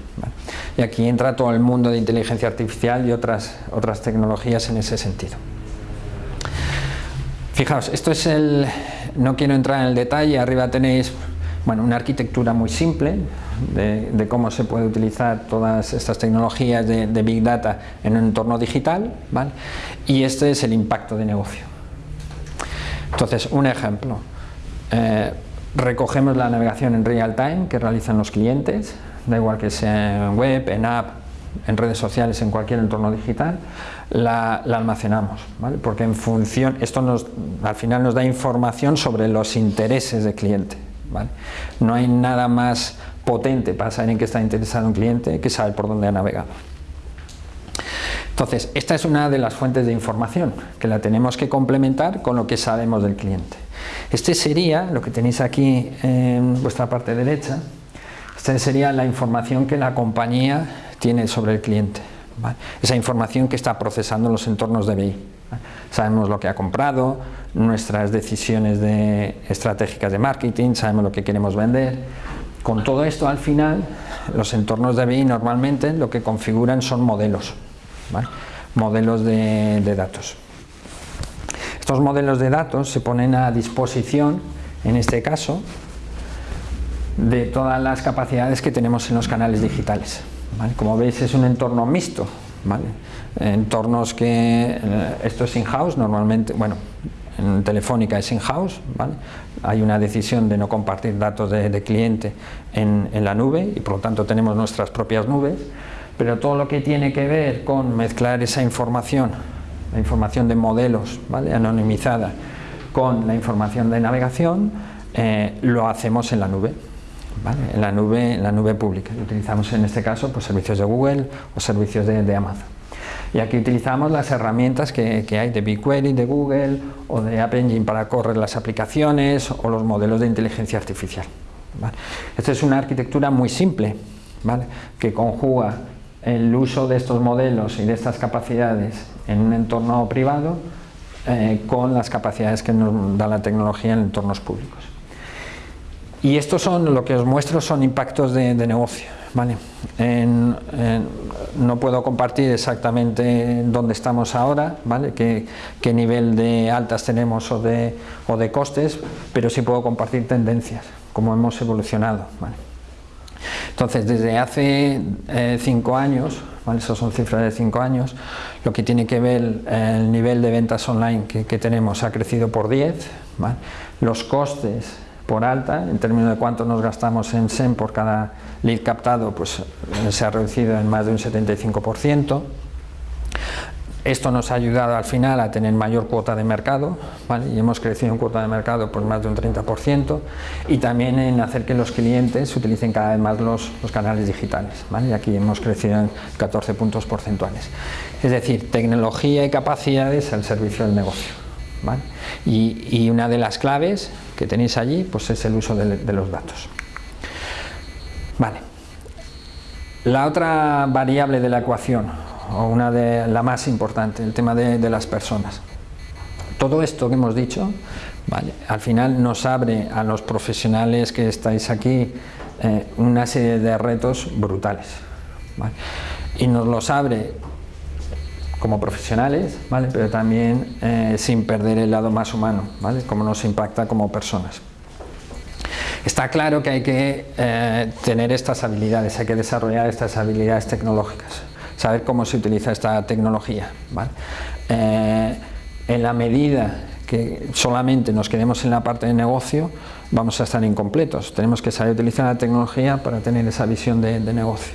Y aquí entra todo el mundo de inteligencia artificial y otras, otras tecnologías en ese sentido. Fijaos, esto es el... no quiero entrar en el detalle, arriba tenéis bueno, una arquitectura muy simple de, cómo se puede utilizar todas estas tecnologías de, Big Data en un entorno digital, ¿vale? y este es el impacto de negocio. Entonces, un ejemplo, eh, recogemos la navegación en real time que realizan los clientes, da igual que sea en web, en app, en redes sociales, en cualquier entorno digital, la, almacenamos, ¿vale? porque en función, esto nos, al final nos da información sobre los intereses del cliente. ¿vale? No hay nada más potente para saber en qué está interesado un cliente que saber por dónde ha navegado. Entonces, esta es una de las fuentes de información que la tenemos que complementar con lo que sabemos del cliente. Este sería, lo que tenéis aquí en vuestra parte derecha, esta sería la información que la compañía tiene sobre el cliente. Esa información que está procesando los entornos de BI. Sabemos lo que ha comprado, nuestras decisiones de, estratégicas de marketing, sabemos lo que queremos vender. Con todo esto al final, los entornos de BI normalmente lo que configuran son modelos, modelos de, de datos. Estos modelos de datos se ponen a disposición, en este caso, de todas las capacidades que tenemos en los canales digitales. Como veis es un entorno mixto, entornos que eh, esto es in-house, normalmente, bueno, en Telefónica es in-house, hay una decisión de no compartir datos de, cliente en, la nube y por lo tanto tenemos nuestras propias nubes, pero todo lo que tiene que ver con mezclar esa información, la información de modelos ¿vale? anonimizada con la información de navegación, eh, lo hacemos en la nube. En, la nube, en la nube pública. Utilizamos en este caso pues, servicios de Google o servicios de, Amazon. Y aquí utilizamos las herramientas que, hay de BigQuery, de Google o de App Engine para correr las aplicaciones o los modelos de inteligencia artificial. Esta es una arquitectura muy simple que conjuga el uso de estos modelos y de estas capacidades en un entorno privado eh, con las capacidades que nos da la tecnología en entornos públicos. Y estos son, lo que os muestro son impactos de, negocio. ¿vale? no puedo compartir exactamente dónde estamos ahora, ¿vale? qué, nivel de altas tenemos o de, costes, pero sí puedo compartir tendencias, cómo hemos evolucionado. Entonces, desde hace eh, cinco años, ¿vale? esas son cifras de cinco años, lo que tiene que ver el nivel de ventas online que, tenemos ha crecido por 10, ¿vale? los costes por alta, en términos de cuánto nos gastamos en SEM por cada lead captado, pues eh, se ha reducido en más de un 75%. Esto nos ha ayudado al final a tener mayor cuota de mercado, y hemos crecido en cuota de mercado por más de un 30%, y también en hacer que los clientes utilicen cada vez más los, canales digitales, y aquí hemos crecido en 14 puntos porcentuales. Es decir, tecnología y capacidades al servicio del negocio. Y, una de las claves que tenéis allí pues es el uso de, los datos. Vale. La otra variable de la ecuación, o una de la más importante, el tema de, las personas. Todo esto que hemos dicho, al final nos abre a los profesionales que estáis aquí eh, una serie de retos brutales. Y nos los abre como profesionales, ¿vale? pero también eh, sin perder el lado más humano, ¿vale? cómo nos impacta como personas. Está claro que hay que eh, tener estas habilidades, hay que desarrollar estas habilidades tecnológicas, saber cómo se utiliza esta tecnología. Eh, en la medida que solamente nos quedemos en la parte de negocio, vamos a estar incompletos. Tenemos que saber utilizar la tecnología para tener esa visión de, negocio.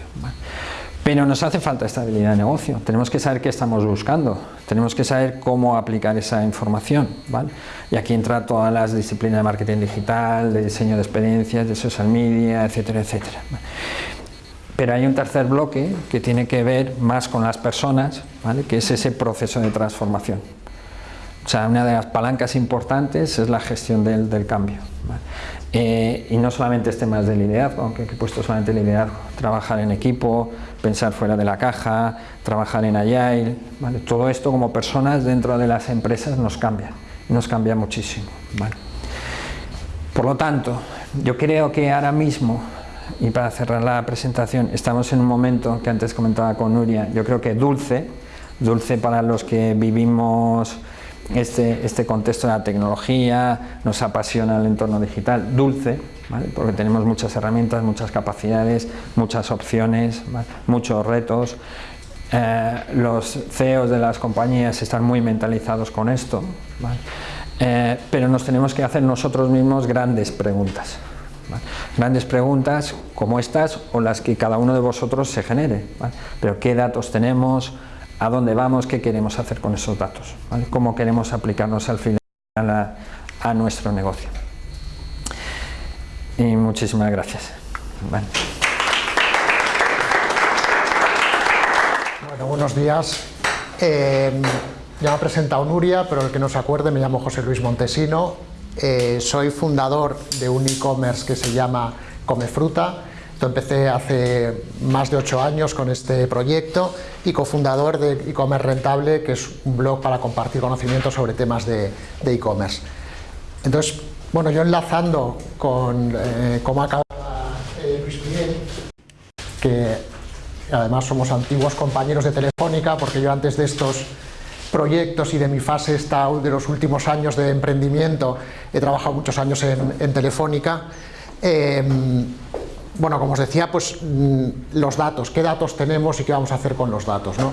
Pero nos hace falta estabilidad de negocio, tenemos que saber qué estamos buscando, tenemos que saber cómo aplicar esa información. Y aquí entra todas las disciplinas de marketing digital, de diseño de experiencias, de social media, etcétera, etcétera. Pero hay un tercer bloque que tiene que ver más con las personas, ¿vale? que es ese proceso de transformación. O sea, una de las palancas importantes es la gestión del, del cambio. Eh, y no solamente este más de liderazgo, aunque he puesto solamente liderazgo, trabajar en equipo, pensar fuera de la caja, trabajar en Agile, todo esto como personas dentro de las empresas nos cambia, nos cambia muchísimo. Por lo tanto, yo creo que ahora mismo, y para cerrar la presentación, estamos en un momento que antes comentaba con Nuria, yo creo que dulce, dulce para los que vivimos este, este contexto de la tecnología, nos apasiona el entorno digital, dulce, porque tenemos muchas herramientas, muchas capacidades, muchas opciones, muchos retos. Eh, los CEOs de las compañías están muy mentalizados con esto, eh, pero nos tenemos que hacer nosotros mismos grandes preguntas. Grandes preguntas como estas o las que cada uno de vosotros se genere. Pero ¿qué datos tenemos? ¿A dónde vamos? ¿Qué queremos hacer con esos datos? ¿Cómo queremos aplicarnos al final a, nuestro negocio? Y muchísimas gracias. Bueno, buenos días. Eh, ya me ha presentado Nuria, pero el que no se acuerde, me llamo José Luis Montesino, eh, soy fundador de un e-commerce que se llama Come Fruta. empecé hace más de ocho años con este proyecto y cofundador de e-commerce rentable, que es un blog para compartir conocimientos sobre temas de e-commerce. Entonces, bueno, yo enlazando con eh, cómo acaba eh, Luis Miguel, que además somos antiguos compañeros de Telefónica, porque yo antes de estos proyectos y de mi fase está de los últimos años de emprendimiento, he trabajado muchos años en, Telefónica. Em, bueno, como os decía, pues mm, los datos, qué datos tenemos y qué vamos a hacer con los datos. ¿no?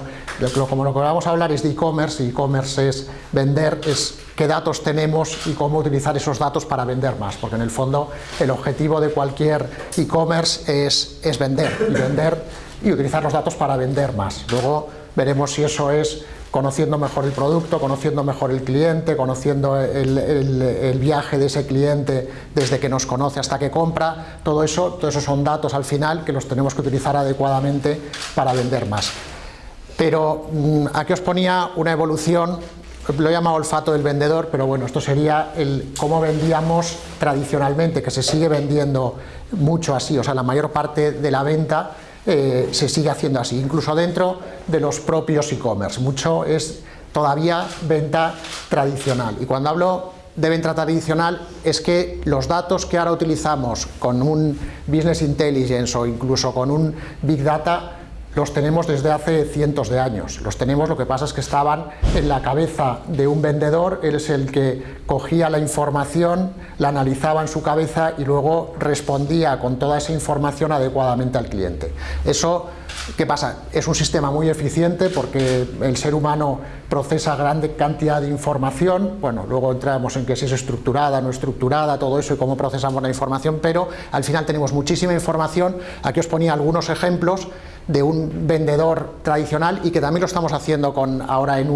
Como lo que vamos a hablar es de e-commerce, y e-commerce es vender, es qué datos tenemos y cómo utilizar esos datos para vender más, porque en el fondo el objetivo de cualquier e-commerce es, es vender, y vender y utilizar los datos para vender más. Luego veremos si eso es conociendo mejor el producto, conociendo mejor el cliente, conociendo el, viaje de ese cliente desde que nos conoce hasta que compra, todo eso, todo eso son datos al final que los tenemos que utilizar adecuadamente para vender más. Pero mm, aquí os ponía una evolución, lo he llamado olfato del vendedor, pero bueno, esto sería el cómo vendíamos tradicionalmente, que se sigue vendiendo mucho así, o sea, la mayor parte de la venta eh, se sigue haciendo así, incluso dentro de los propios e-commerce. Mucho es todavía venta tradicional. Y cuando hablo de venta tradicional es que los datos que ahora utilizamos con un Business Intelligence o incluso con un Big Data los tenemos desde hace cientos de años. Los tenemos, lo que pasa es que estaban en la cabeza de un vendedor, él es el que cogía la información, la analizaba en su cabeza y luego respondía con toda esa información adecuadamente al cliente. Eso, ¿qué pasa? Es un sistema muy eficiente porque el ser humano procesa grande cantidad de información, bueno, luego entramos en que si es estructurada, no estructurada, todo eso y cómo procesamos la información, pero al final tenemos muchísima información, aquí os ponía algunos ejemplos, de un vendedor tradicional y que también lo estamos haciendo con, ahora en,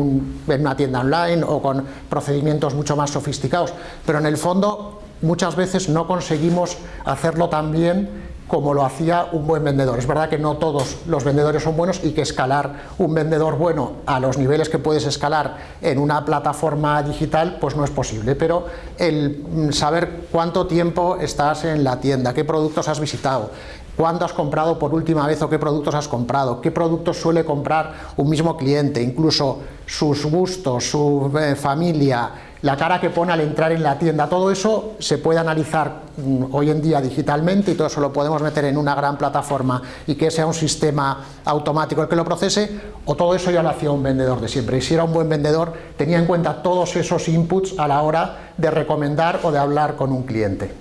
una tienda online o con procedimientos mucho más sofisticados, pero en el fondo muchas veces no conseguimos hacerlo tan bien como lo hacía un buen vendedor. Es verdad que no todos los vendedores son buenos y que escalar un vendedor bueno a los niveles que puedes escalar en una plataforma digital pues no es posible, pero el saber cuánto tiempo estás en la tienda, qué productos has visitado, cuándo has comprado por última vez o qué productos has comprado, qué productos suele comprar un mismo cliente, incluso sus gustos, su eh, familia, la cara que pone al entrar en la tienda, todo eso se puede analizar mm, hoy en día digitalmente y todo eso lo podemos meter en una gran plataforma y que sea un sistema automático el que lo procese o todo eso ya lo hacía un vendedor de siempre y si era un buen vendedor tenía en cuenta todos esos inputs a la hora de recomendar o de hablar con un cliente.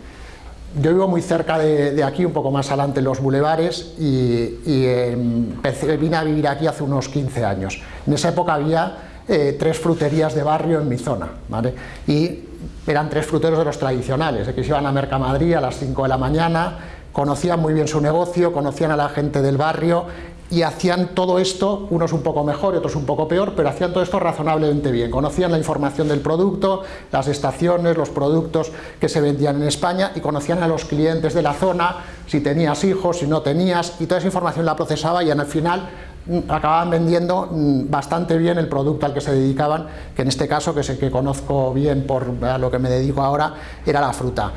Yo vivo muy cerca de, aquí, un poco más adelante en los bulevares y, vine a vivir aquí hace unos 15 años. En esa época había eh, tres fruterías de barrio en mi zona ¿vale? y eran tres fruteros de los tradicionales, que se iban a Mercamadrid a las 5 de la mañana, conocían muy bien su negocio, conocían a la gente del barrio y hacían todo esto, unos un poco mejor y otros un poco peor, pero hacían todo esto razonablemente bien. Conocían la información del producto, las estaciones, los productos que se vendían en España y conocían a los clientes de la zona, si tenías hijos, si no tenías, y toda esa información la procesaba y al final acababan vendiendo mm, bastante bien el producto al que se dedicaban, que en este caso, que es el que conozco bien por a lo que me dedico ahora, era la fruta.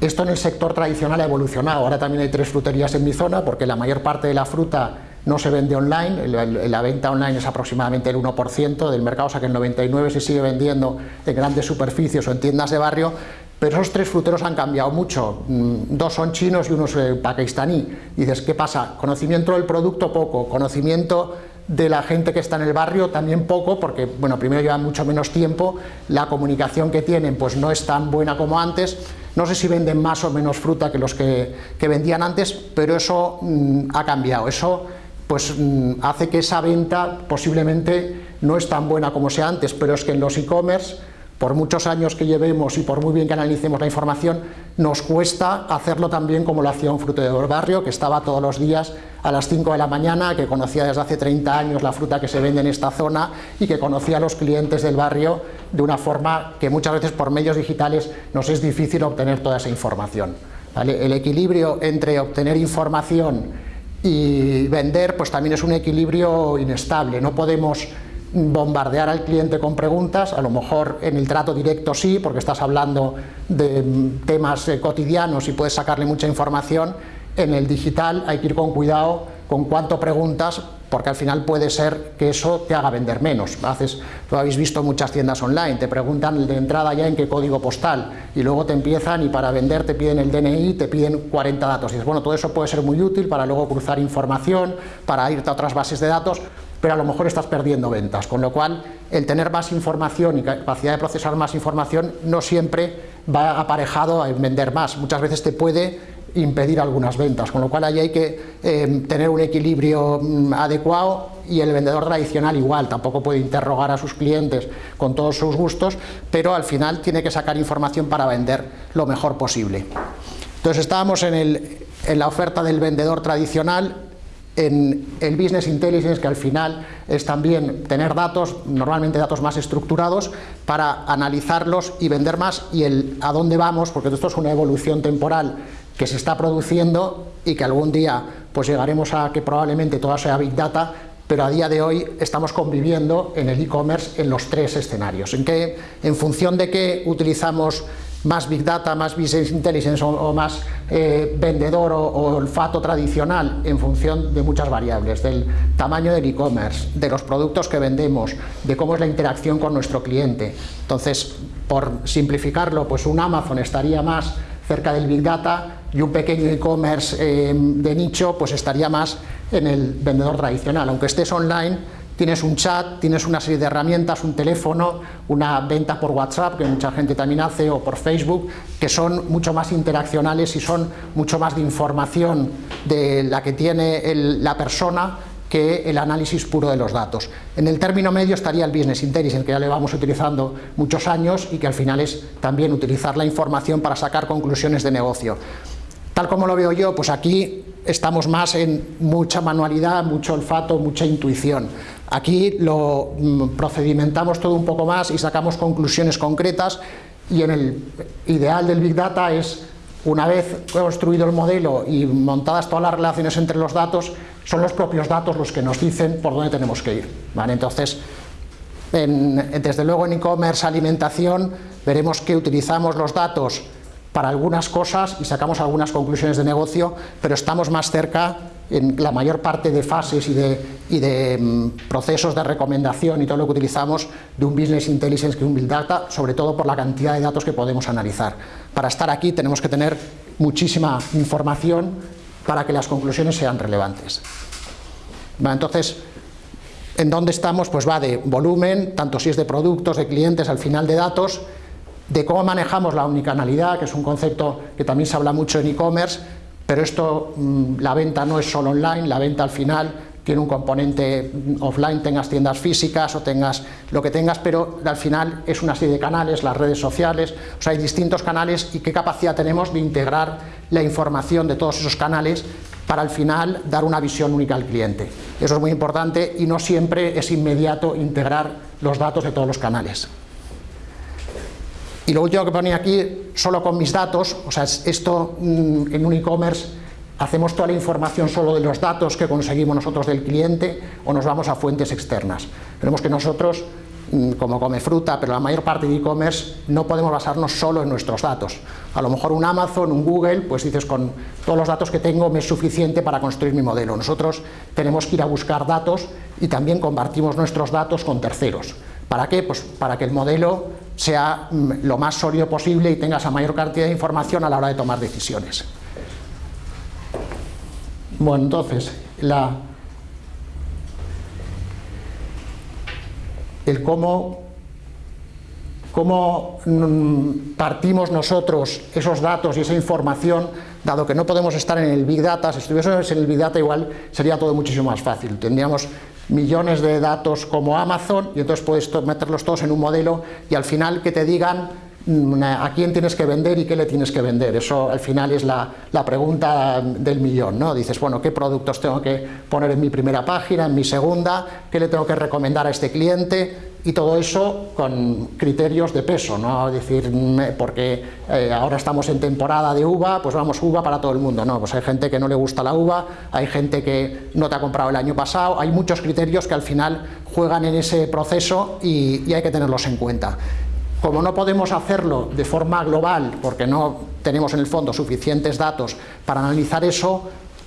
Esto en el sector tradicional ha evolucionado, ahora también hay tres fruterías en mi zona porque la mayor parte de la fruta no se vende online, la venta online es aproximadamente el 1% del mercado, o sea que el 99% se sigue vendiendo en grandes superficies o en tiendas de barrio, pero esos tres fruteros han cambiado mucho, mm, dos son chinos y uno es eh, pakistaní. Dices, ¿qué pasa? Conocimiento del producto poco, conocimiento de la gente que está en el barrio también poco, porque bueno, primero llevan mucho menos tiempo, la comunicación que tienen pues no es tan buena como antes, no sé si venden más o menos fruta que los que, vendían antes, pero eso mm, ha cambiado, eso pues mm, hace que esa venta posiblemente no es tan buena como sea antes, pero es que en los e-commerce por muchos años que llevemos y por muy bien que analicemos la información, nos cuesta hacerlo también como lo hacía un frutero del barrio, que estaba todos los días a las 5 de la mañana, que conocía desde hace 30 años la fruta que se vende en esta zona y que conocía a los clientes del barrio de una forma que muchas veces por medios digitales nos es difícil obtener toda esa información. El equilibrio entre obtener información y vender pues también es un equilibrio inestable, no podemos bombardear al cliente con preguntas, a lo mejor en el trato directo sí, porque estás hablando de temas eh, cotidianos y puedes sacarle mucha información, en el digital hay que ir con cuidado con cuánto preguntas, porque al final puede ser que eso te haga vender menos. Haces, lo habéis visto muchas tiendas online, te preguntan de entrada ya en qué código postal, y luego te empiezan y para vender te piden el DNI, te piden 40 datos. Y dices, bueno, todo eso puede ser muy útil para luego cruzar información, para irte a otras bases de datos, pero a lo mejor estás perdiendo ventas, con lo cual el tener más información y capacidad de procesar más información no siempre va aparejado a vender más, muchas veces te puede impedir algunas ventas, con lo cual ahí hay que eh, tener un equilibrio mm, adecuado y el vendedor tradicional igual, tampoco puede interrogar a sus clientes con todos sus gustos, pero al final tiene que sacar información para vender lo mejor posible. Entonces estábamos en la oferta del vendedor tradicional, en el Business Intelligence, que al final es también tener datos, normalmente datos más estructurados, para analizarlos y vender más, y el a dónde vamos, porque esto es una evolución temporal que se está produciendo y que algún día pues llegaremos a que probablemente todo sea Big Data, pero a día de hoy estamos conviviendo en el e-commerce en los tres escenarios, en que en función de qué utilizamos más Big Data, más Business Intelligence o, más eh, vendedor o, olfato tradicional en función de muchas variables, del tamaño del e-commerce, de los productos que vendemos, de cómo es la interacción con nuestro cliente. Entonces, por simplificarlo, pues un Amazon estaría más cerca del Big Data y un pequeño e-commerce eh, de nicho pues estaría más en el vendedor tradicional, aunque estés online tienes un chat, tienes una serie de herramientas, un teléfono, una venta por WhatsApp, que mucha gente también hace, o por Facebook, que son mucho más interaccionales y son mucho más de información de la que tiene la persona que el análisis puro de los datos. En el término medio estaría el Business Intelligence, que ya le vamos utilizando muchos años y que al final es también utilizar la información para sacar conclusiones de negocio. Tal como lo veo yo, pues aquí estamos más en mucha manualidad, mucho olfato, mucha intuición. Aquí lo procedimentamos todo un poco más y sacamos conclusiones concretas y en el ideal del Big Data es, una vez construido el modelo y montadas todas las relaciones entre los datos, son los propios datos los que nos dicen por dónde tenemos que ir. Entonces, desde luego en e-commerce, alimentación, veremos que utilizamos los datos para algunas cosas y sacamos algunas conclusiones de negocio, pero estamos más cerca en la mayor parte de fases y de, mm, procesos de recomendación y todo lo que utilizamos de un Business Intelligence que un Big Data, sobre todo por la cantidad de datos que podemos analizar. Para estar aquí tenemos que tener muchísima información para que las conclusiones sean relevantes. entonces, ¿en dónde estamos? Pues va de volumen, tanto si es de productos, de clientes, al final de datos, de cómo manejamos la omnicanalidad, que es un concepto que también se habla mucho en e-commerce, pero esto, mm, la venta no es solo online, la venta al final tiene un componente mm, offline, tengas tiendas físicas o tengas lo que tengas, pero al final es una serie de canales, las redes sociales, o sea, hay distintos canales y qué capacidad tenemos de integrar la información de todos esos canales para al final dar una visión única al cliente. Eso es muy importante y no siempre es inmediato integrar los datos de todos los canales. Y lo último que ponía aquí, solo con mis datos, o sea, esto mm, en un e-commerce hacemos toda la información solo de los datos que conseguimos nosotros del cliente o nos vamos a fuentes externas. Tenemos que nosotros, mm, como come fruta, pero la mayor parte de e-commerce, no podemos basarnos solo en nuestros datos. A lo mejor un Amazon, un Google, pues dices, con todos los datos que tengo me es suficiente para construir mi modelo. Nosotros tenemos que ir a buscar datos y también compartimos nuestros datos con terceros. ¿Para qué? Pues para que el modelo sea mm, lo más sólido posible y tengas la mayor cantidad de información a la hora de tomar decisiones. Bueno, entonces, el cómo, cómo mm, partimos nosotros esos datos y esa información, dado que no podemos estar en el Big Data, si estuviésemos en el Big Data igual sería todo muchísimo más fácil, tendríamos millones de datos como Amazon y entonces puedes meterlos todos en un modelo y al final que te digan mm, a quién tienes que vender y qué le tienes que vender. Eso al final es la, la, pregunta del millón, ¿no? Dices, bueno, ¿qué productos tengo que poner en mi primera página, en mi segunda? ¿Qué le tengo que recomendar a este cliente? Y todo eso con criterios de peso, no decir, porque eh, ahora estamos en temporada de uva, pues vamos uva para todo el mundo, no, pues hay gente que no le gusta la uva, hay gente que no te ha comprado el año pasado, hay muchos criterios que al final juegan en ese proceso y, y hay que tenerlos en cuenta. Como no podemos hacerlo de forma global, porque no tenemos en el fondo suficientes datos para analizar eso,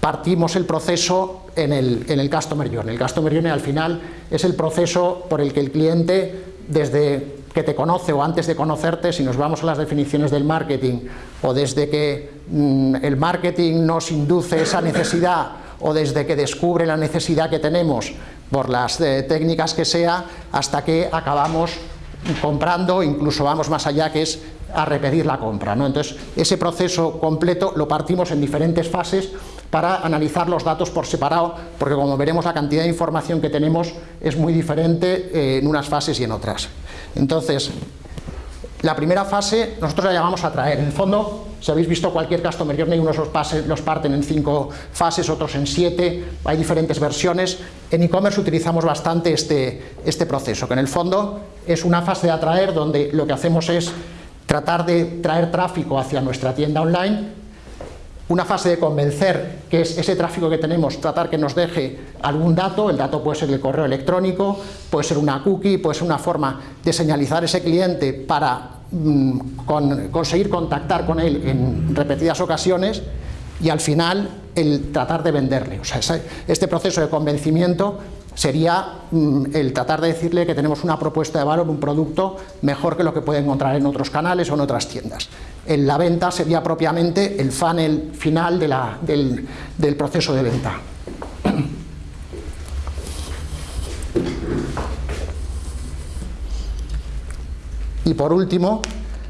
partimos el proceso en el, en el Customer Journey. El Customer Journey al final es el proceso por el que el cliente, desde que te conoce o antes de conocerte, si nos vamos a las definiciones del marketing, o desde que mm, el marketing nos induce esa necesidad, o desde que descubre la necesidad que tenemos por las eh, técnicas que sea, hasta que acabamos comprando, incluso vamos más allá, que es a repetir la compra. ¿no? Entonces, ese proceso completo lo partimos en diferentes fases para analizar los datos por separado, porque como veremos la cantidad de información que tenemos es muy diferente eh, en unas fases y en otras. Entonces, la primera fase nosotros la llamamos atraer. En el fondo, si habéis visto cualquier Customer Journey, unos los, los parten en cinco fases, otros en siete, hay diferentes versiones. En e-commerce utilizamos bastante este, este proceso, que en el fondo es una fase de atraer donde lo que hacemos es tratar de traer tráfico hacia nuestra tienda online una fase de convencer, que es ese tráfico que tenemos, tratar que nos deje algún dato, el dato puede ser el correo electrónico, puede ser una cookie, puede ser una forma de señalizar ese cliente para mm, conseguir contactar con él en repetidas ocasiones y al final el tratar de venderle. O sea, este proceso de convencimiento sería mm, el tratar de decirle que tenemos una propuesta de valor, un producto mejor que lo que puede encontrar en otros canales o en otras tiendas en la venta sería propiamente el funnel final del, proceso de venta. Y por último,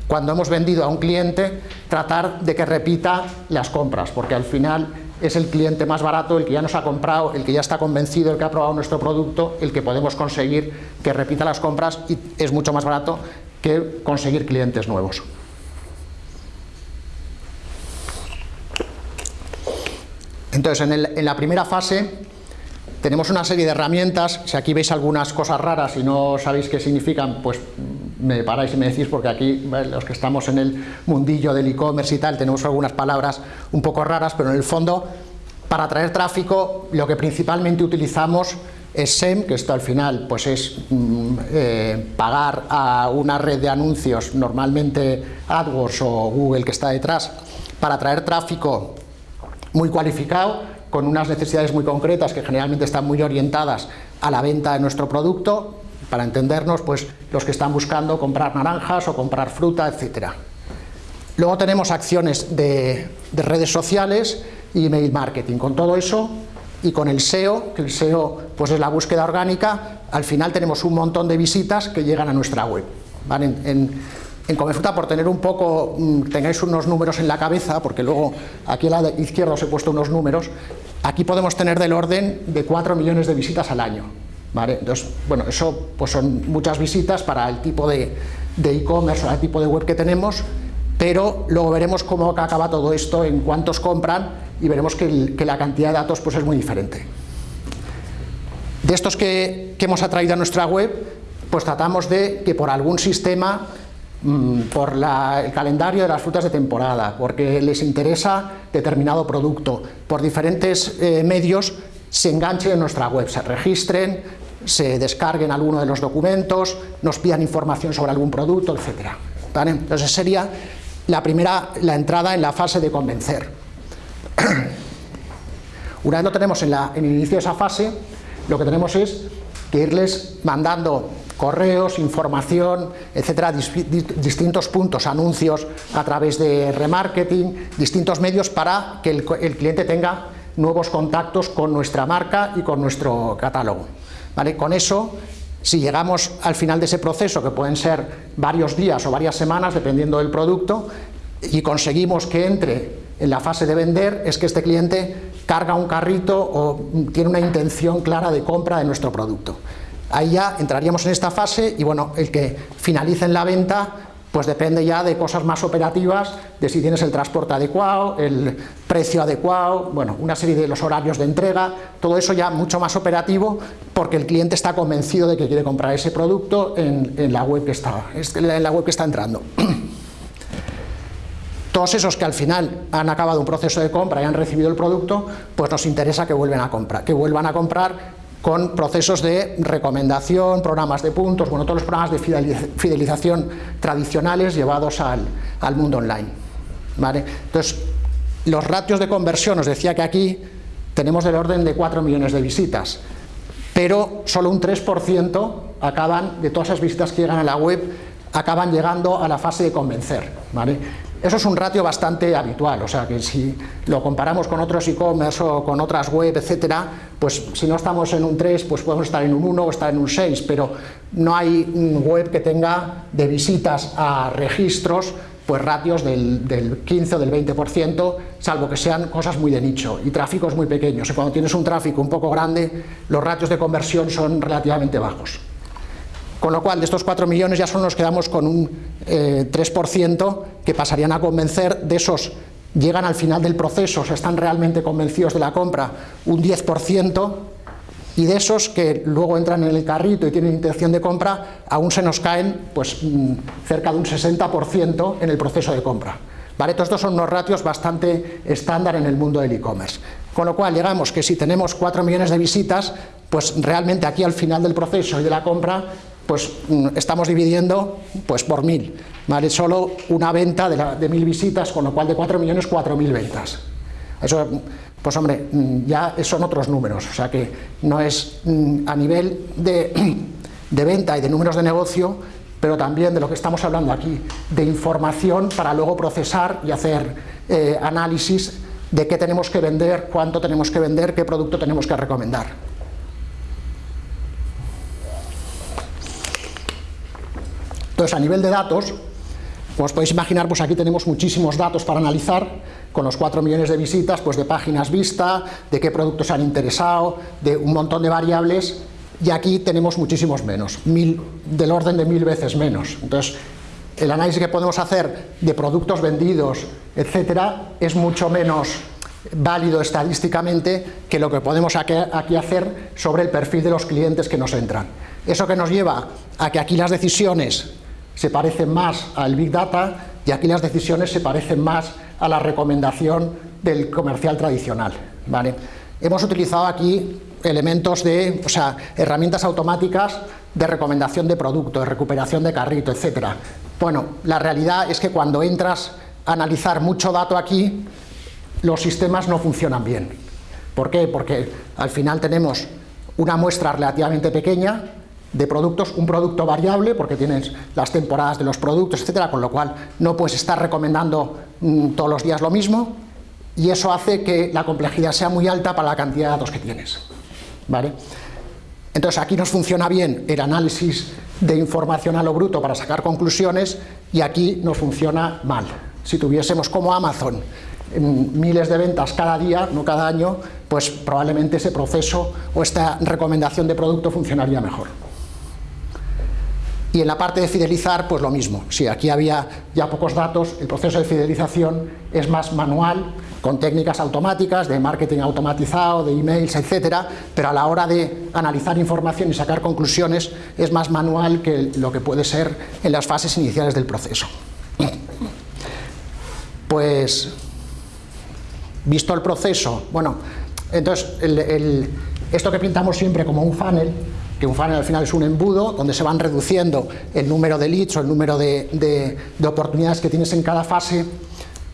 cuando hemos vendido a un cliente, tratar de que repita las compras, porque al final es el cliente más barato, el que ya nos ha comprado, el que ya está convencido, el que ha probado nuestro producto, el que podemos conseguir que repita las compras y es mucho más barato que conseguir clientes nuevos. Entonces, en, la primera fase tenemos una serie de herramientas, si aquí veis algunas cosas raras y no sabéis qué significan, pues me paráis y me decís, porque aquí los que estamos en el mundillo del e-commerce y tal, tenemos algunas palabras un poco raras, pero en el fondo, para atraer tráfico, lo que principalmente utilizamos es SEM, que esto al final pues es mm, eh, pagar a una red de anuncios, normalmente AdWords o Google que está detrás, para atraer tráfico muy cualificado, con unas necesidades muy concretas que generalmente están muy orientadas a la venta de nuestro producto, para entendernos, pues los que están buscando comprar naranjas o comprar fruta, etcétera. Luego tenemos acciones de, redes sociales y email marketing. Con todo eso y con el SEO, que el SEO pues es la búsqueda orgánica, al final tenemos un montón de visitas que llegan a nuestra web. en Comefruta, por tener un poco, mm, tengáis unos números en la cabeza, porque luego aquí a la izquierda os he puesto unos números, aquí podemos tener del orden de 4 millones de visitas al año. ¿vale? Entonces, bueno, eso pues son muchas visitas para el tipo de e-commerce o el tipo de web que tenemos, pero luego veremos cómo acaba todo esto, en cuántos compran y veremos que, la cantidad de datos pues es muy diferente. De estos que hemos atraído a nuestra web, pues tratamos de que por algún sistema Mm, por el calendario de las frutas de temporada, porque les interesa determinado producto, por diferentes eh, medios se enganchen en nuestra web, se registren, se descarguen alguno de los documentos, nos pidan información sobre algún producto, etc. Entonces sería la primera, la entrada en la fase de convencer. Una vez lo tenemos en, en el inicio de esa fase, lo que tenemos es que irles mandando correos, información, etcétera, distintos puntos, anuncios a través de remarketing, distintos medios para que el, cliente tenga nuevos contactos con nuestra marca y con nuestro catálogo. ¿Vale? Con eso, si llegamos al final de ese proceso, que pueden ser varios días o varias semanas, dependiendo del producto, y conseguimos que entre en la fase de vender, es que este cliente carga un carrito o tiene una intención clara de compra de nuestro producto. Ahí ya entraríamos en esta fase y bueno, el que finalice en la venta pues depende ya de cosas más operativas, de si tienes el transporte adecuado, el precio adecuado, bueno, una serie de los horarios de entrega, todo eso ya mucho más operativo porque el cliente está convencido de que quiere comprar ese producto en, la, web que está, en la web que está entrando. Todos esos que al final han acabado un proceso de compra y han recibido el producto, pues nos interesa que, vuelvan a comprar, que vuelvan a comprar con procesos de recomendación, programas de puntos, bueno, todos los programas de fidelización tradicionales llevados al, mundo online. ¿vale? Entonces, los ratios de conversión, os decía que aquí tenemos del orden de 4 millones de visitas, pero solo un 3% acaban, de todas esas visitas que llegan a la web, acaban llegando a la fase de convencer. ¿vale? Eso es un ratio bastante habitual, o sea que si lo comparamos con otros e-commerce o con otras web, etcétera, pues si no estamos en un 3, pues podemos estar en un 1 o estar en un 6, pero no hay web que tenga de visitas a registros pues ratios del, del 15 o del 20%, salvo que sean cosas muy de nicho y tráficos muy pequeños. Y cuando tienes un tráfico un poco grande, los ratios de conversión son relativamente bajos. Con lo cual, de estos 4 millones ya solo nos quedamos con un 3% eh, que pasarían a convencer, de esos llegan al final del proceso, o están realmente convencidos de la compra, un 10%, y de esos que luego entran en el carrito y tienen intención de compra, aún se nos caen pues, mm, cerca de un 60% en el proceso de compra. ¿Vale? Todos estos son unos ratios bastante estándar en el mundo del e-commerce. Con lo cual, llegamos que si tenemos 4 millones de visitas, pues realmente aquí al final del proceso y de la compra pues mm, estamos dividiendo pues, por mil, ¿vale? solo una venta de, mil visitas, con lo cual de 4 millones, 4.000 ventas. Eso, pues hombre, mm, ya son otros números, o sea que no es mm, a nivel de, venta y de números de negocio, pero también de lo que estamos hablando aquí, de información para luego procesar y hacer eh, análisis de qué tenemos que vender, cuánto tenemos que vender, qué producto tenemos que recomendar. Entonces, a nivel de datos, como os podéis imaginar, pues aquí tenemos muchísimos datos para analizar, con los 4 millones de visitas, pues de páginas vista, de qué productos han interesado, de un montón de variables, y aquí tenemos muchísimos menos, del orden de mil veces menos. Entonces, el análisis que podemos hacer de productos vendidos, etcétera, es mucho menos válido estadísticamente que lo que podemos aquí hacer sobre el perfil de los clientes que nos entran. Eso que nos lleva a que aquí las decisiones se parecen más al Big Data y aquí las decisiones se parecen más a la recomendación del comercial tradicional. ¿vale? Hemos utilizado aquí elementos de, o sea, herramientas automáticas de recomendación de producto, de recuperación de carrito, etc. Bueno, la realidad es que cuando entras a analizar mucho dato aquí, los sistemas no funcionan bien. ¿Por qué? Porque al final tenemos una muestra relativamente pequeña, de productos, un producto variable, porque tienes las temporadas de los productos, etcétera, con lo cual no puedes estar recomendando mm, todos los días lo mismo, y eso hace que la complejidad sea muy alta para la cantidad de datos que tienes. ¿Vale? Entonces aquí nos funciona bien el análisis de información a lo bruto para sacar conclusiones y aquí nos funciona mal. Si tuviésemos como Amazon mm, miles de ventas cada día, no cada año, pues probablemente ese proceso o esta recomendación de producto funcionaría mejor. Y en la parte de fidelizar, pues lo mismo. Si aquí había ya pocos datos, el proceso de fidelización es más manual, con técnicas automáticas, de marketing automatizado, de emails, etcétera, pero a la hora de analizar información y sacar conclusiones es más manual que lo que puede ser en las fases iniciales del proceso. Pues, visto el proceso, bueno, entonces esto que pintamos siempre como un funnel, que un funnel al final es un embudo donde se van reduciendo el número de leads o el número de, oportunidades que tienes en cada fase.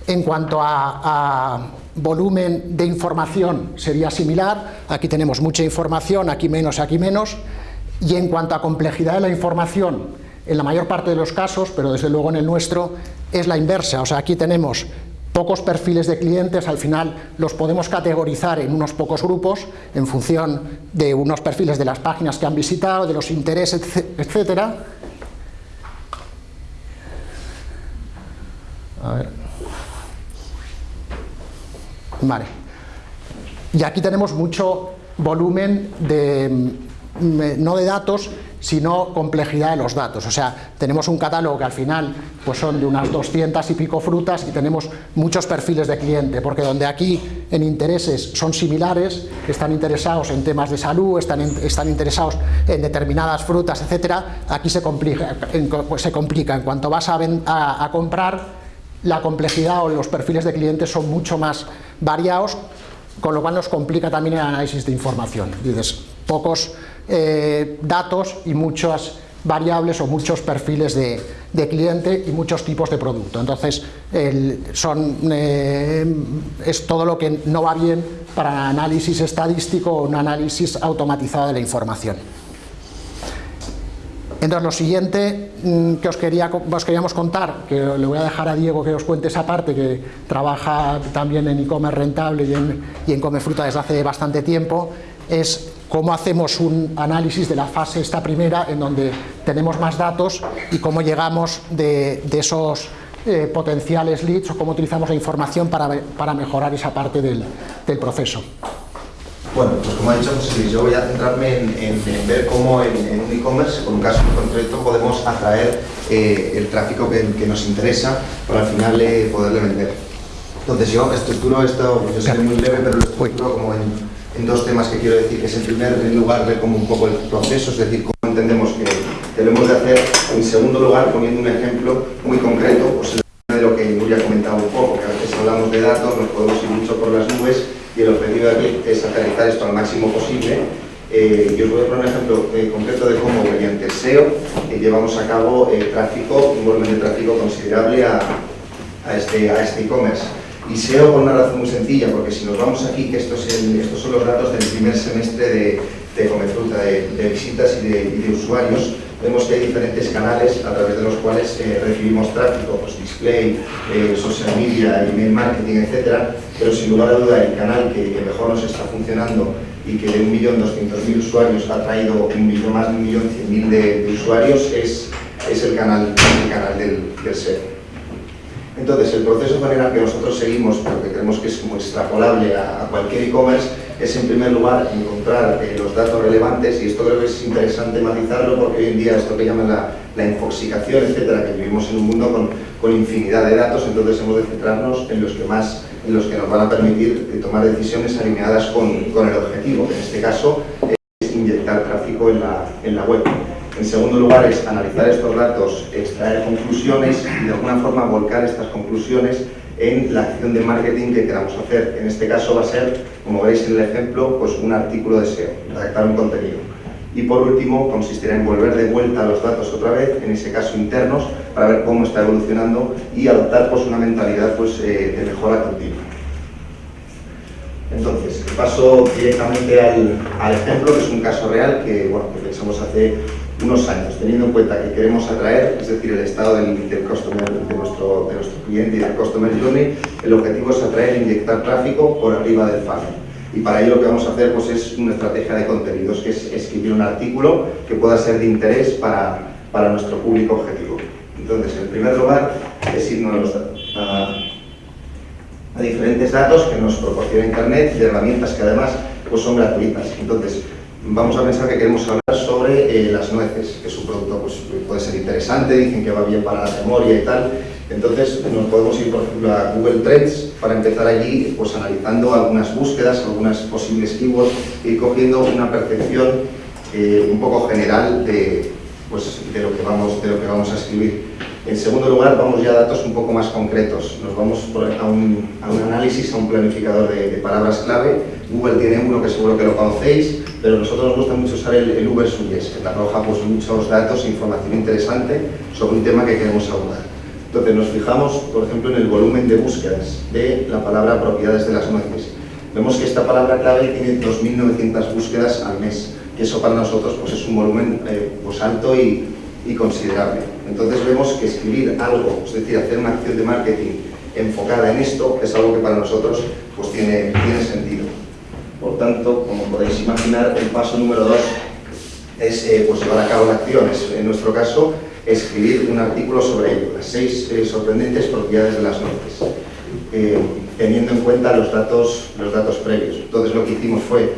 En cuanto a, volumen de información sería similar, aquí tenemos mucha información, aquí menos, aquí menos. Y en cuanto a complejidad de la información, en la mayor parte de los casos, pero desde luego en el nuestro, es la inversa. O sea, aquí tenemos pocos perfiles de clientes, al final los podemos categorizar en unos pocos grupos en función de unos perfiles de las páginas que han visitado, de los intereses, etcétera. A ver. Vale. Y aquí tenemos mucho volumen de, no de datos, sino complejidad de los datos. O sea, tenemos un catálogo que al final pues son de unas 200 y pico frutas y tenemos muchos perfiles de cliente, porque donde aquí en intereses son similares, están interesados en temas de salud, están, están interesados en determinadas frutas, etcétera, aquí se complica, pues se complica. En cuanto vas a, a, a comprar, la complejidad o los perfiles de clientes son mucho más variados, con lo cual nos complica también el análisis de información. Dices, pocos eh, datos y muchas variables o muchos perfiles de, cliente y muchos tipos de producto. Entonces, son, eh, es todo lo que no va bien para análisis estadístico o un análisis automatizado de la información. Entonces, lo siguiente mm, que os, quería, os queríamos contar, que le voy a dejar a Diego que os cuente esa parte, que trabaja también en e-commerce rentable y en, y Comefruta desde hace bastante tiempo, es cómo hacemos un análisis de la fase esta primera en donde tenemos más datos y cómo llegamos de, esos eh, potenciales leads o cómo utilizamos la información para, para mejorar esa parte del, del, proceso. Bueno, pues como ha dicho José Luis, yo voy a centrarme en, ver cómo en, un e-commerce, con un caso concreto, podemos atraer eh, el tráfico que, que, nos interesa para al final eh, poderle vender. Entonces yo estructuro esto, yo soy muy leve, pero lo estructuro como en en dos temas que quiero decir, que es en primer lugar ver como un poco el proceso, es decir, cómo entendemos que debemos de hacer, en segundo lugar poniendo un ejemplo muy concreto, pues de lo que Nuria ha comentado un poco, que a veces hablamos de datos, nos podemos ir mucho por las nubes y el objetivo aquí es aterrizar esto al máximo posible eh, yo os voy a poner un ejemplo eh, concreto de cómo mediante SEO eh, llevamos a cabo tráfico, un volumen de tráfico considerable a, a este e-commerce. Este y SEO por una razón muy sencilla, porque si nos vamos aquí, que estos, son los datos del primer semestre de, de Comefruta, de, visitas y de, usuarios, vemos que hay diferentes canales a través de los cuales eh, recibimos tráfico, pues display, eh, social media, email marketing, etc. Pero sin lugar a duda el canal que, mejor nos está funcionando y que de 1.200.000 usuarios ha traído un millón, más de 1.100.000 de, de usuarios es, es el canal, el canal del, del SEO. Entonces, el proceso general que nosotros seguimos, porque creemos que es extrapolable a, cualquier e-commerce, es en primer lugar encontrar eh, los datos relevantes, y esto creo que es interesante matizarlo porque hoy en día esto que llaman la, la infoxicación, etcétera, que vivimos en un mundo con, infinidad de datos, entonces hemos de centrarnos en los que más en los que nos van a permitir eh, tomar decisiones alineadas con, el objetivo, que en este caso es inyectar tráfico en la web. En segundo lugar es analizar estos datos, extraer conclusiones y de alguna forma volcar estas conclusiones en la acción de marketing que queramos hacer. En este caso va a ser, como veis en el ejemplo, pues un artículo de SEO, redactar un contenido. Y por último, consistirá en volver de vuelta los datos otra vez, en ese caso internos, para ver cómo está evolucionando y adoptar pues, una mentalidad pues, eh, de mejora continua. Entonces, paso directamente al, al, ejemplo, que es un caso real que, bueno, que pensamos hace unos años, teniendo en cuenta que queremos atraer, es decir, el estado del, del customer, de, nuestro, de nuestro cliente y del customer journey, el objetivo es atraer e inyectar tráfico por arriba del funnel. Y para ello lo que vamos a hacer pues, es una estrategia de contenidos, que es escribir un artículo que pueda ser de interés para, para nuestro público objetivo. Entonces, en primer lugar, es irnos a, a diferentes datos que nos proporciona Internet y herramientas que además pues, son gratuitas. Entonces, vamos a pensar que queremos hablar sobre eh, las nueces, que es un producto pues, puede ser interesante, dicen que va bien para la memoria y tal. Entonces nos podemos ir, por ejemplo, a Google Trends para empezar allí pues, analizando algunas búsquedas, algunas posibles keywords y cogiendo una percepción eh, un poco general de, pues, de, lo que vamos, de lo que vamos a escribir. En segundo lugar, vamos ya a datos un poco más concretos. Nos vamos a un, análisis, a un planificador de, palabras clave. Google tiene uno que seguro que lo conocéis, pero a nosotros nos gusta mucho usar el, el Uber Suggest, que te arroja pues, muchos datos e información interesante sobre un tema que queremos abordar. Entonces nos fijamos, por ejemplo, en el volumen de búsquedas de la palabra propiedades de las nueces. Vemos que esta palabra clave tiene 2.900 búsquedas al mes. que eso para nosotros pues, es un volumen eh, pues, alto y, y considerable. Entonces vemos que escribir algo, es decir, hacer una acción de marketing enfocada en esto, es algo que para nosotros pues, tiene, tiene sentido. Por tanto, como podéis imaginar, el paso número dos es eh, pues, llevar a cabo la acción. en nuestro caso, escribir un artículo sobre ello, las seis eh, sorprendentes propiedades de las nueces, eh, teniendo en cuenta los datos, los datos previos. Entonces lo que hicimos fue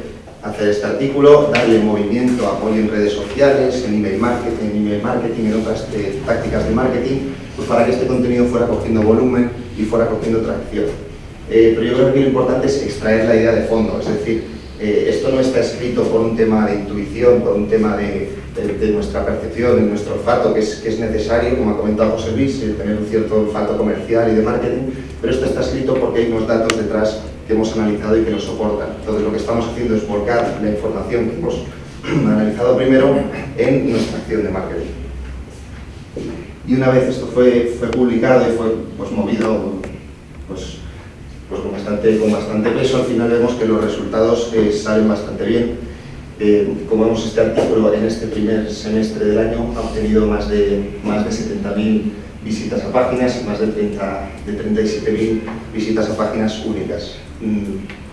hacer este artículo, darle movimiento, apoyo en redes sociales, en email marketing, en, email marketing, en otras eh, tácticas de marketing, pues para que este contenido fuera cogiendo volumen y fuera cogiendo tracción. Eh, pero yo creo que lo importante es extraer la idea de fondo, es decir, eh, esto no está escrito por un tema de intuición, por un tema de, de, nuestra percepción, de nuestro olfato, que es, que es necesario, como ha comentado José Luis, tener un cierto olfato comercial y de marketing, pero esto está escrito porque hay unos datos detrás que hemos analizado y que lo soportan. Entonces lo que estamos haciendo es volcar la información que hemos analizado primero en nuestra acción de marketing. Y una vez esto fue, fue publicado y fue pues, movido pues, pues con, bastante, con bastante peso, al final vemos que los resultados eh, salen bastante bien. Eh, como vemos este artículo en este primer semestre del año ha obtenido más de, más de 70.000 visitas a páginas y más de, 30, de 37.000 visitas a páginas únicas. Mm.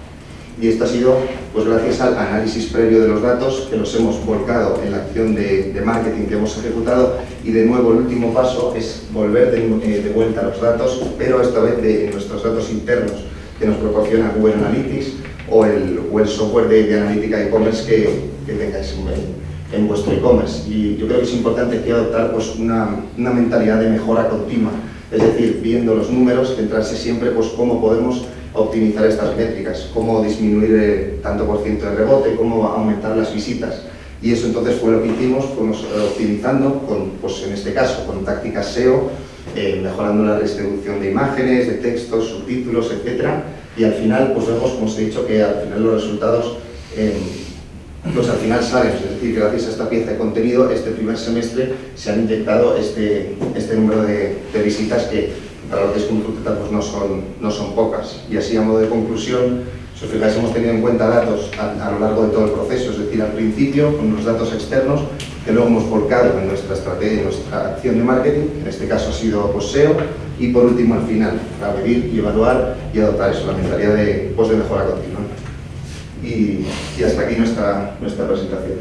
Y esto ha sido pues, gracias al análisis previo de los datos que los hemos volcado en la acción de, marketing que hemos ejecutado y de nuevo el último paso es volver de, eh, vuelta a los datos, pero esta vez de nuestros datos internos que nos proporciona Google Analytics o el, el software de, analítica e-commerce que, que, tengáis en, en vuestro e-commerce. Y yo creo que es importante que adoptar pues, una, una mentalidad de mejora continua, es decir, viendo los números, centrarse siempre pues, cómo podemos optimizar estas métricas, cómo disminuir el tanto por ciento de rebote, cómo aumentar las visitas. Y eso entonces fue lo que hicimos, fuimos eh, optimizando, con, pues en este caso con tácticas SEO, eh, mejorando la distribución de imágenes, de textos, subtítulos, etc. Y al final, pues vemos, como os he dicho, que al final los resultados eh, pues al final salen, es decir, gracias a esta pieza de contenido, este primer semestre se han inyectado este, este número de, visitas que para lo que es pues no son, no son pocas. Y así a modo de conclusión, si os fijáis hemos tenido en cuenta datos a, lo largo de todo el proceso, es decir, al principio con los datos externos que luego hemos volcado en nuestra estrategia, en nuestra acción de marketing, en este caso ha sido poseo, y por último al final, para medir y evaluar y adoptar eso, la mentalidad de, pues, de mejora continua. Y, hasta aquí nuestra, nuestra presentación.